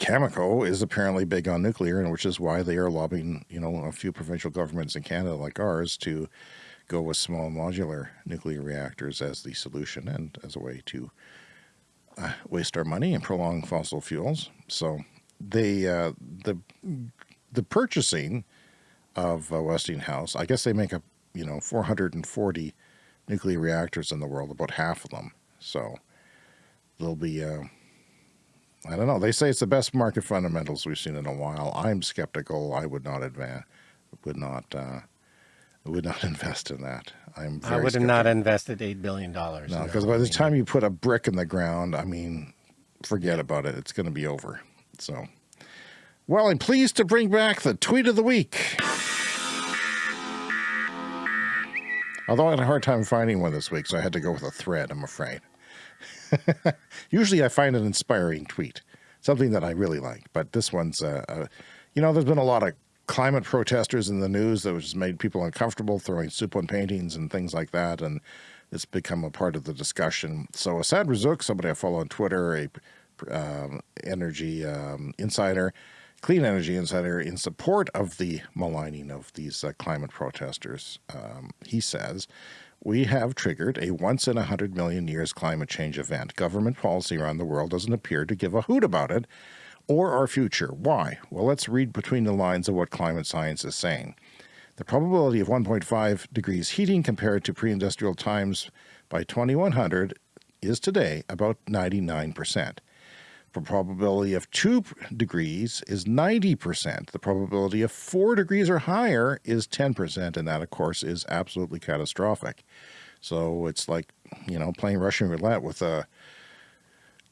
Cameco is apparently big on nuclear and which is why they are lobbying you know a few provincial governments in Canada like ours to go with small modular nuclear reactors as the solution and as a way to uh, waste our money and prolong fossil fuels. So they, uh, the, the purchasing of uh, Westinghouse, I guess they make up, you know, 440 nuclear reactors in the world, about half of them. So there'll be, uh, I don't know. They say it's the best market fundamentals we've seen in a while. I'm skeptical. I would not advance, would not, uh, I would not <laughs> invest in that. I'm I would have not invested $8 billion. No, because by the time you put a brick in the ground, I mean, forget about it. It's going to be over. So, well, I'm pleased to bring back the tweet of the week. Although I had a hard time finding one this week, so I had to go with a thread, I'm afraid. <laughs> Usually I find an inspiring tweet, something that I really like, but this one's, uh, uh, you know, there's been a lot of climate protesters in the news that was made people uncomfortable, throwing soup on paintings and things like that. And it's become a part of the discussion. So Assaad Razzouk, somebody I follow on Twitter, a um, energy um, insider, clean energy insider, in support of the maligning of these uh, climate protesters, um, he says, we have triggered a once in a hundred million years climate change event. Government policy around the world doesn't appear to give a hoot about it or our future. Why? Well, let's read between the lines of what climate science is saying. The probability of 1.5 degrees heating compared to pre-industrial times by 2100 is today about 99%. The probability of 2 degrees is 90%. The probability of 4 degrees or higher is 10%, and that, of course, is absolutely catastrophic. So it's like, you know, playing Russian roulette with a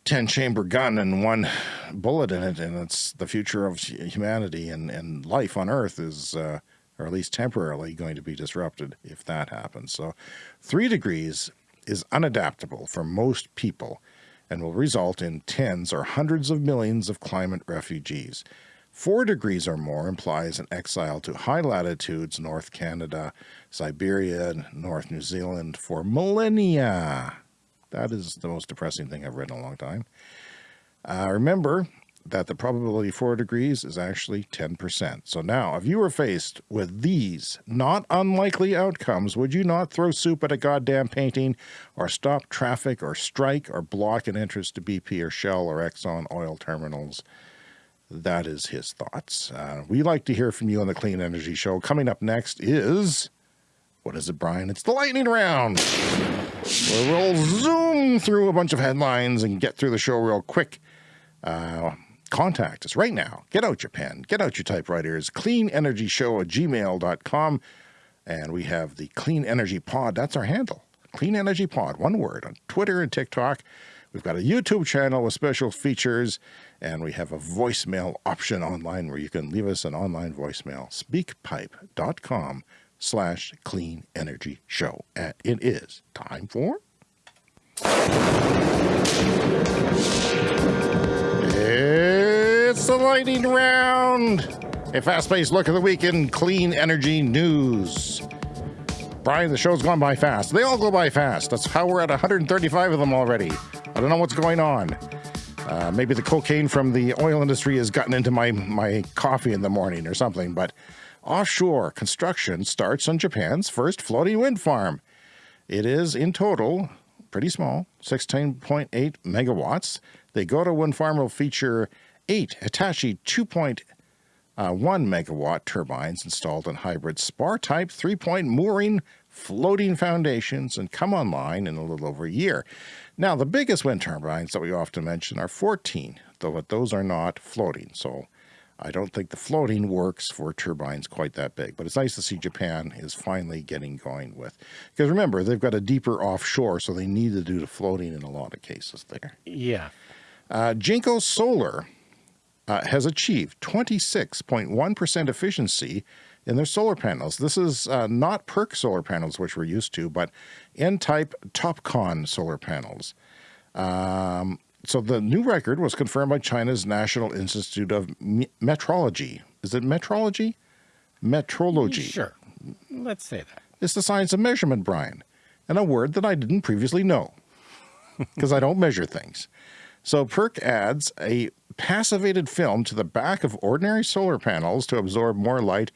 10 chamber gun and one bullet in it, and it's the future of humanity and, and life on Earth is, uh, or at least temporarily, going to be disrupted if that happens. So, 3 degrees is unadaptable for most people and will result in tens or hundreds of millions of climate refugees. Four degrees or more implies an exile to high latitudes, North Canada, Siberia, North New Zealand for millennia. That is the most depressing thing I've read in a long time. Uh, remember, that the probability 4 degrees is actually 10%. So now, if you were faced with these not unlikely outcomes, would you not throw soup at a goddamn painting or stop traffic or strike or block an entrance to BP or Shell or Exxon oil terminals? That is his thoughts. Uh, we like to hear from you on the Clean Energy Show. Coming up next is, what is it, Brian? It's the lightning round. We'll zoom through a bunch of headlines and get through the show real quick. Uh, contact us right now. Get out your pen, get out your typewriters, cleanenergyshow at gmail.com. And we have the Clean Energy Pod. That's our handle. Clean Energy Pod, one word, on Twitter and TikTok. We've got a YouTube channel with special features, and we have a voicemail option online where you can leave us an online voicemail. Speakpipe.com slash clean energy show. And it is time for it's the lightning round. A fast-paced look at the week in clean energy news. Brian, the show's gone by fast. They all go by fast. That's how we're at 135 of them already. I don't know what's going on. Uh, maybe the cocaine from the oil industry has gotten into my, my coffee in the morning or something, but offshore construction starts on Japan's first floating wind farm. It is, in total, pretty small, 16.8 megawatts. The Goto wind farm will feature eight Hitachi 2.1 uh, megawatt turbines installed on hybrid spar-type three-point mooring floating foundations and come online in a little over a year. Now, the biggest wind turbines that we often mention are 14, though those are not floating. So I don't think the floating works for turbines quite that big, but it's nice to see Japan is finally getting going with. Because remember, they've got a deeper offshore, so they need to do the floating in a lot of cases there. Yeah. Uh, Jinko Solar uh, has achieved 26.1% efficiency in their solar panels. This is uh, not PERC solar panels, which we're used to, but N-type TOPCon solar panels. Um, so the new record was confirmed by China's National Institute of Metrology. Is it metrology? Metrology. Mm, sure. Let's say that. It's the science of measurement, Brian, and a word that I didn't previously know <laughs> because I don't measure things. So PERC adds a passivated film to the back of ordinary solar panels to absorb more light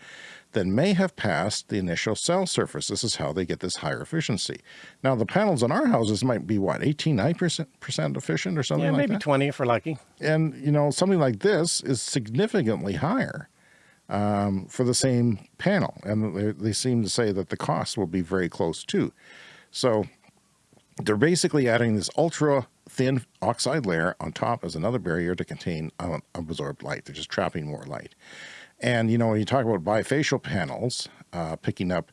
than may have passed the initial cell surface. This is how they get this higher efficiency. Now, the panels in our houses might be, what, 18, 9% efficient or something like that. yeah, like maybe that? 20 if we're lucky. And, you know, something like this is significantly higher um, for the same panel. And they, they seem to say that the cost will be very close too. So they're basically adding this ultra thin oxide layer on top as another barrier to contain unabsorbed light. They're just trapping more light. And, you know, when you talk about bifacial panels, uh, picking up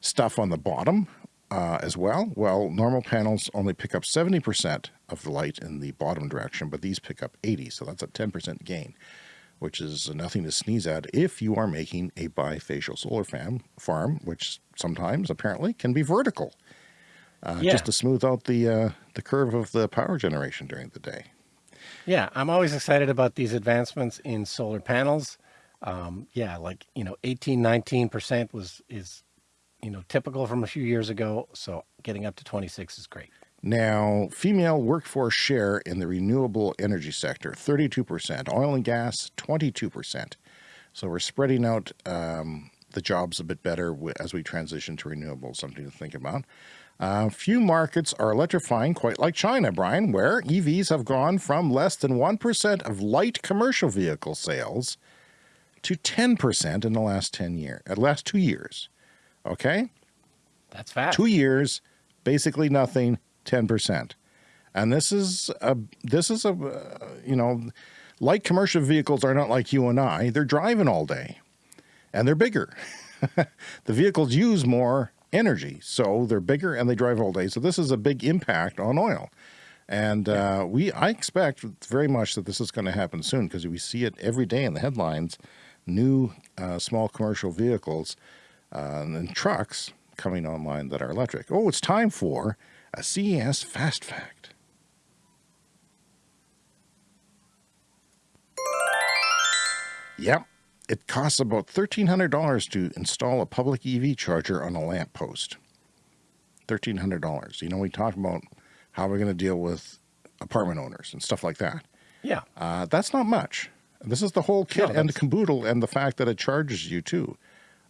stuff on the bottom uh, as well, well, normal panels only pick up 70% of the light in the bottom direction, but these pick up 80, so that's a 10% gain, which is nothing to sneeze at if you are making a bifacial solar farm, farm which sometimes apparently can be vertical, uh, yeah. just to smooth out the, uh, the curve of the power generation during the day. Yeah, I'm always excited about these advancements in solar panels. Um, yeah, like, you know, 18, 19% was, is, you know, typical from a few years ago. So getting up to 26 is great. Now, female workforce share in the renewable energy sector, 32%, oil and gas, 22%. So we're spreading out um, the jobs a bit better as we transition to renewables, something to think about. Uh, few markets are electrifying quite like China, Brian, where EVs have gone from less than 1% of light commercial vehicle sales to 10% in the last 10 years, at uh, last two years. Okay? That's fast. Two years, basically nothing, 10%. And this is a, this is a, uh, you know, light commercial vehicles are not like you and I. They're driving all day and they're bigger. <laughs> the vehicles use more energy. So they're bigger and they drive all day. So this is a big impact on oil. And uh, we, I expect very much that this is going to happen soon because we see it every day in the headlines, new uh, small commercial vehicles uh, and trucks coming online that are electric. Oh, it's time for a CES Fast Fact. Yep, it costs about $1,300 to install a public EV charger on a lamppost. $1,300. You know, we talked about how we're going to deal with apartment owners and stuff like that. Yeah. Uh, that's not much. This is the whole kit no, and the caboodle and the fact that it charges you too.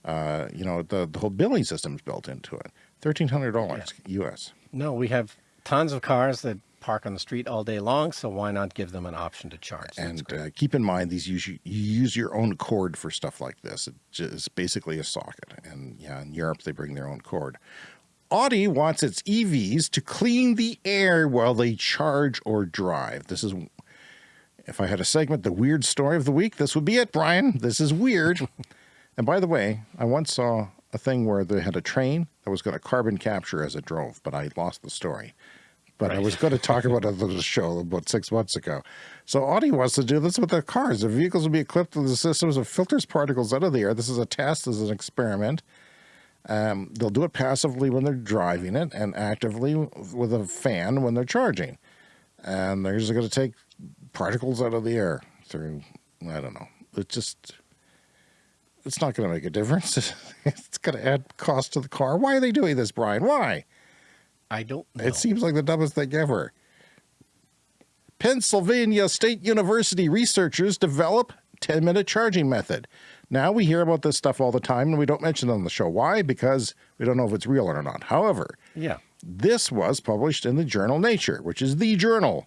Uh, you know, the, the whole billing system is built into it. $1,300 yeah. US. No, we have tons of cars that park on the street all day long, so why not give them an option to charge? and uh, keep in mind, these use you use your own cord for stuff like this. It's basically a socket, and yeah, in Europe they bring their own cord. Audi wants its EVs to clean the air while they charge or drive. This is, if I had a segment, the weird story of the week, this would be it, Brian. This is weird. <laughs> and by the way, I once saw a thing where they had a train that was going to carbon capture as it drove, but I lost the story but right. I was going to talk about it on the show about six months ago. So Audi wants to do this with their cars. The vehicles will be equipped with the systems that filters particles out of the air. This is a test, this is an experiment. Um, they'll do it passively when they're driving it and actively with a fan when they're charging. And they're just going to take particles out of the air through, I don't know. It just, it's not going to make a difference. <laughs> it's going to add cost to the car. Why are they doing this, Brian? Why? I don't know. It seems like the dumbest thing ever. Pennsylvania State University researchers develop 10 minute charging method. Now we hear about this stuff all the time and we don't mention it on the show. Why? Because we don't know if it's real or not. However, yeah, this was published in the journal Nature, which is the journal,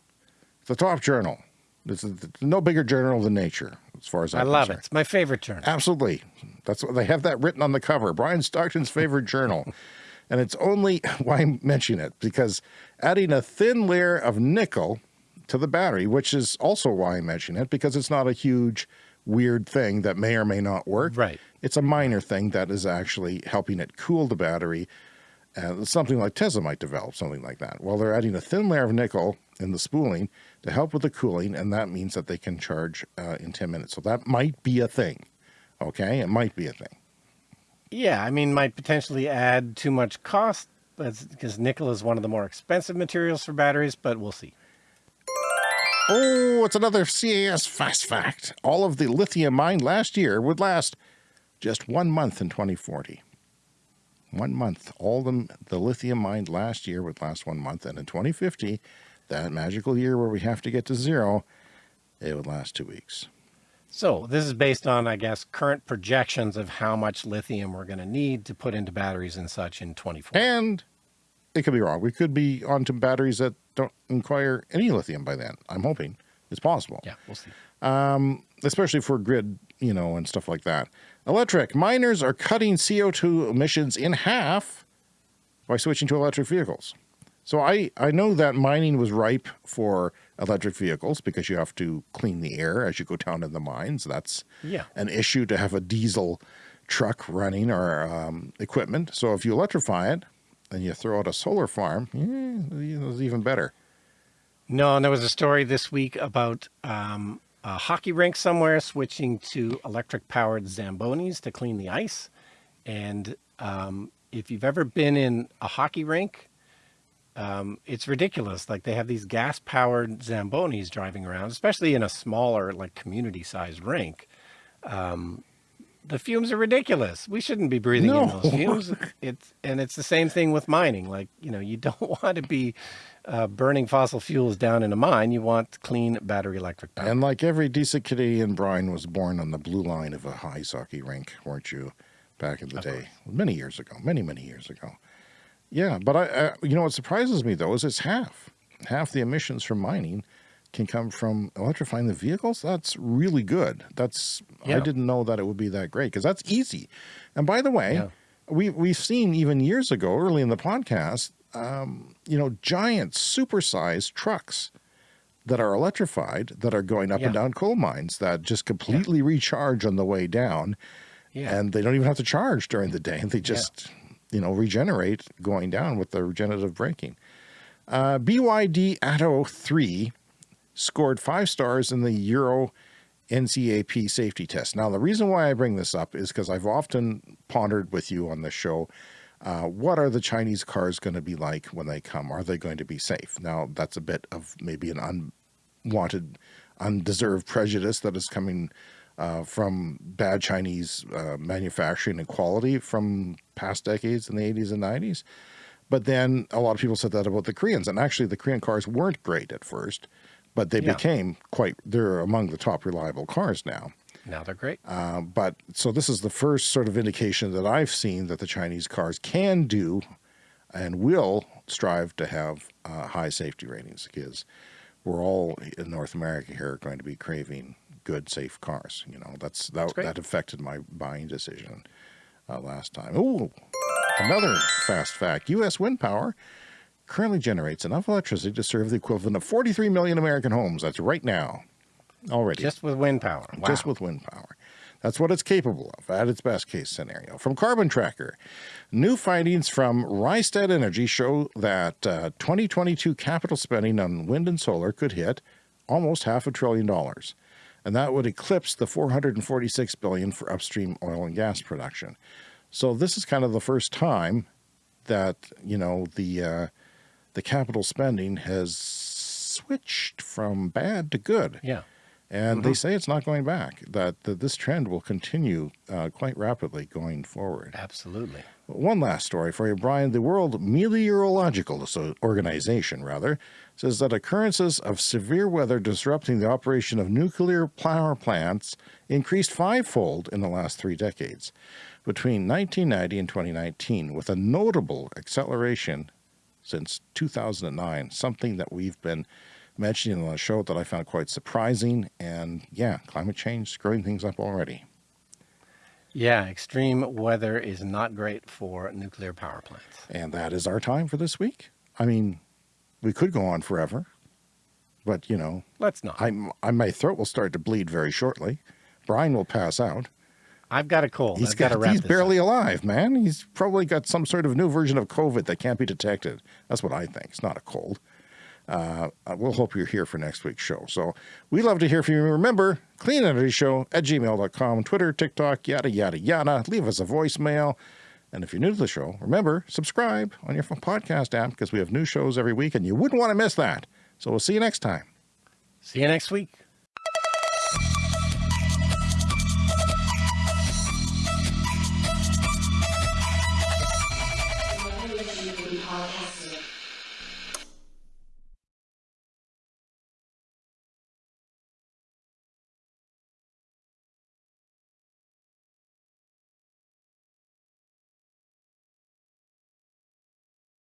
the top journal. It's no bigger journal than Nature, as far as I'm I love concerned. it. It's my favorite journal. Absolutely. That's what they have that written on the cover. Brian Stockton's favorite <laughs> journal. And it's only <laughs> why I'm mentioning it because adding a thin layer of nickel to the battery, which is also why I mention it because it's not a huge weird thing that may or may not work. Right. It's a minor thing that is actually helping it cool the battery. Uh, something like Tesla might develop, something like that. Well, they're adding a thin layer of nickel in the spooling to help with the cooling, and that means that they can charge uh, in 10 minutes. So that might be a thing. Okay, it might be a thing. Yeah, I mean, might potentially add too much cost because nickel is one of the more expensive materials for batteries, but we'll see. Oh, it's another CES fast fact. All of the lithium mined last year would last just one month in 2040. One month. All the, the lithium mined last year would last one month. And in 2050, that magical year where we have to get to zero, it would last two weeks. So this is based on, I guess, current projections of how much lithium we're going to need to put into batteries and such in 24. And it could be wrong. We could be onto batteries that don't require any lithium by then. I'm hoping it's possible. Yeah, we'll see. Um, especially for grid, you know, and stuff like that. Electric miners are cutting CO2 emissions in half by switching to electric vehicles. So I, I know that mining was ripe for electric vehicles because you have to clean the air as you go down in the mines. That's yeah. an issue to have a diesel truck running or um, equipment. So if you electrify it and you throw out a solar farm, yeah, it's even better. No, and there was a story this week about um, a hockey rink somewhere switching to electric powered Zambonis to clean the ice. And um, if you've ever been in a hockey rink, um, it's ridiculous. Like they have these gas powered Zambonis driving around, especially in a smaller, like community sized rink. um, the fumes are ridiculous. We shouldn't be breathing in those fumes. <laughs> It's and it's the same thing with mining. Like you know, you don't <laughs> want to be uh, burning fossil fuels down in a mine. You want clean battery electric power. And like every decent Canadian, Brian was born on the blue line of a ice hockey rink, weren't you? Back in the Of day, many years ago, many many years ago. Yeah, but I, I, you know, what surprises me though is it's half, half the emissions from mining can come from electrifying the vehicles. That's really good. That's I didn't know that it would be that great because that's easy. And by the way, Yeah. we we've seen even years ago, early in the podcast, um, you know, giant supersized trucks that are electrified that are going up and down coal mines that just completely recharge on the way down yeah, and they don't even have to charge during the day. and They just, you know, regenerate going down with the regenerative braking. Uh, BYD Atto 3 scored five stars in the Euro NCAP safety test. Now, the reason why I bring this up is because I've often pondered with you on the show uh, what are the Chinese cars going to be like when they come? Are they going to be safe? Now, that's a bit of maybe an unwanted, undeserved prejudice that is coming uh, from bad Chinese uh, manufacturing and quality from past decades in the 80s and 90s. But then a lot of people said that about the Koreans. And actually, the Korean cars weren't great at first, but they Yeah. became quite, they're among the top reliable cars now. now they're great. Uh, but so this is the first sort of indication that I've seen that the Chinese cars can do and will strive to have uh, high safety ratings because we're all in North America here going to be craving good, safe cars. You know, that's that, great. that affected my buying decision uh, last time. Oh, another fast fact: U.S. wind power currently generates enough electricity to serve the equivalent of 43 million American homes. That's right now, already Just with wind power. Wow. just with wind power. That's what it's capable of at its best case scenario. From Carbon Tracker, new findings from Rystad Energy show that uh, 2022 capital spending on wind and solar could hit almost half a trillion dollars. And that would eclipse the 446 billion for upstream oil and gas production. So this is kind of the first time that, you know, the uh, the capital spending has switched from bad to good. yeah. And they say it's not going back, that, that this trend will continue uh, quite rapidly going forward. Absolutely. One last story for you, Brian. The World Meteorological Organization, rather, says that occurrences of severe weather disrupting the operation of nuclear power plants increased fivefold in the last three decades, between 1990 and 2019, with a notable acceleration since 2009, something that we've been mentioning on the show that I found quite surprising. And yeah, climate change screwing things up already. Yeah, extreme weather is not great for nuclear power plants. And that is our time for this week. I mean, we could go on forever, but you know, Let's not. I'm, I my throat will start to bleed very shortly. Brian will pass out. I've got a cold. He's I've got got, he's barely up. alive, man. He's probably got some sort of new version of COVID that can't be detected. That's what I think. It's not a cold. Uh, we'll hope you're here for next week's show. So we love to hear from you. Remember, clean energy show at gmail.com, Twitter, TikTok, yada, yada, yada. Leave us a voicemail. And if you're new to the show, remember, subscribe on your podcast app because we have new shows every week and you wouldn't want to miss that. So we'll see you next time. See you next week.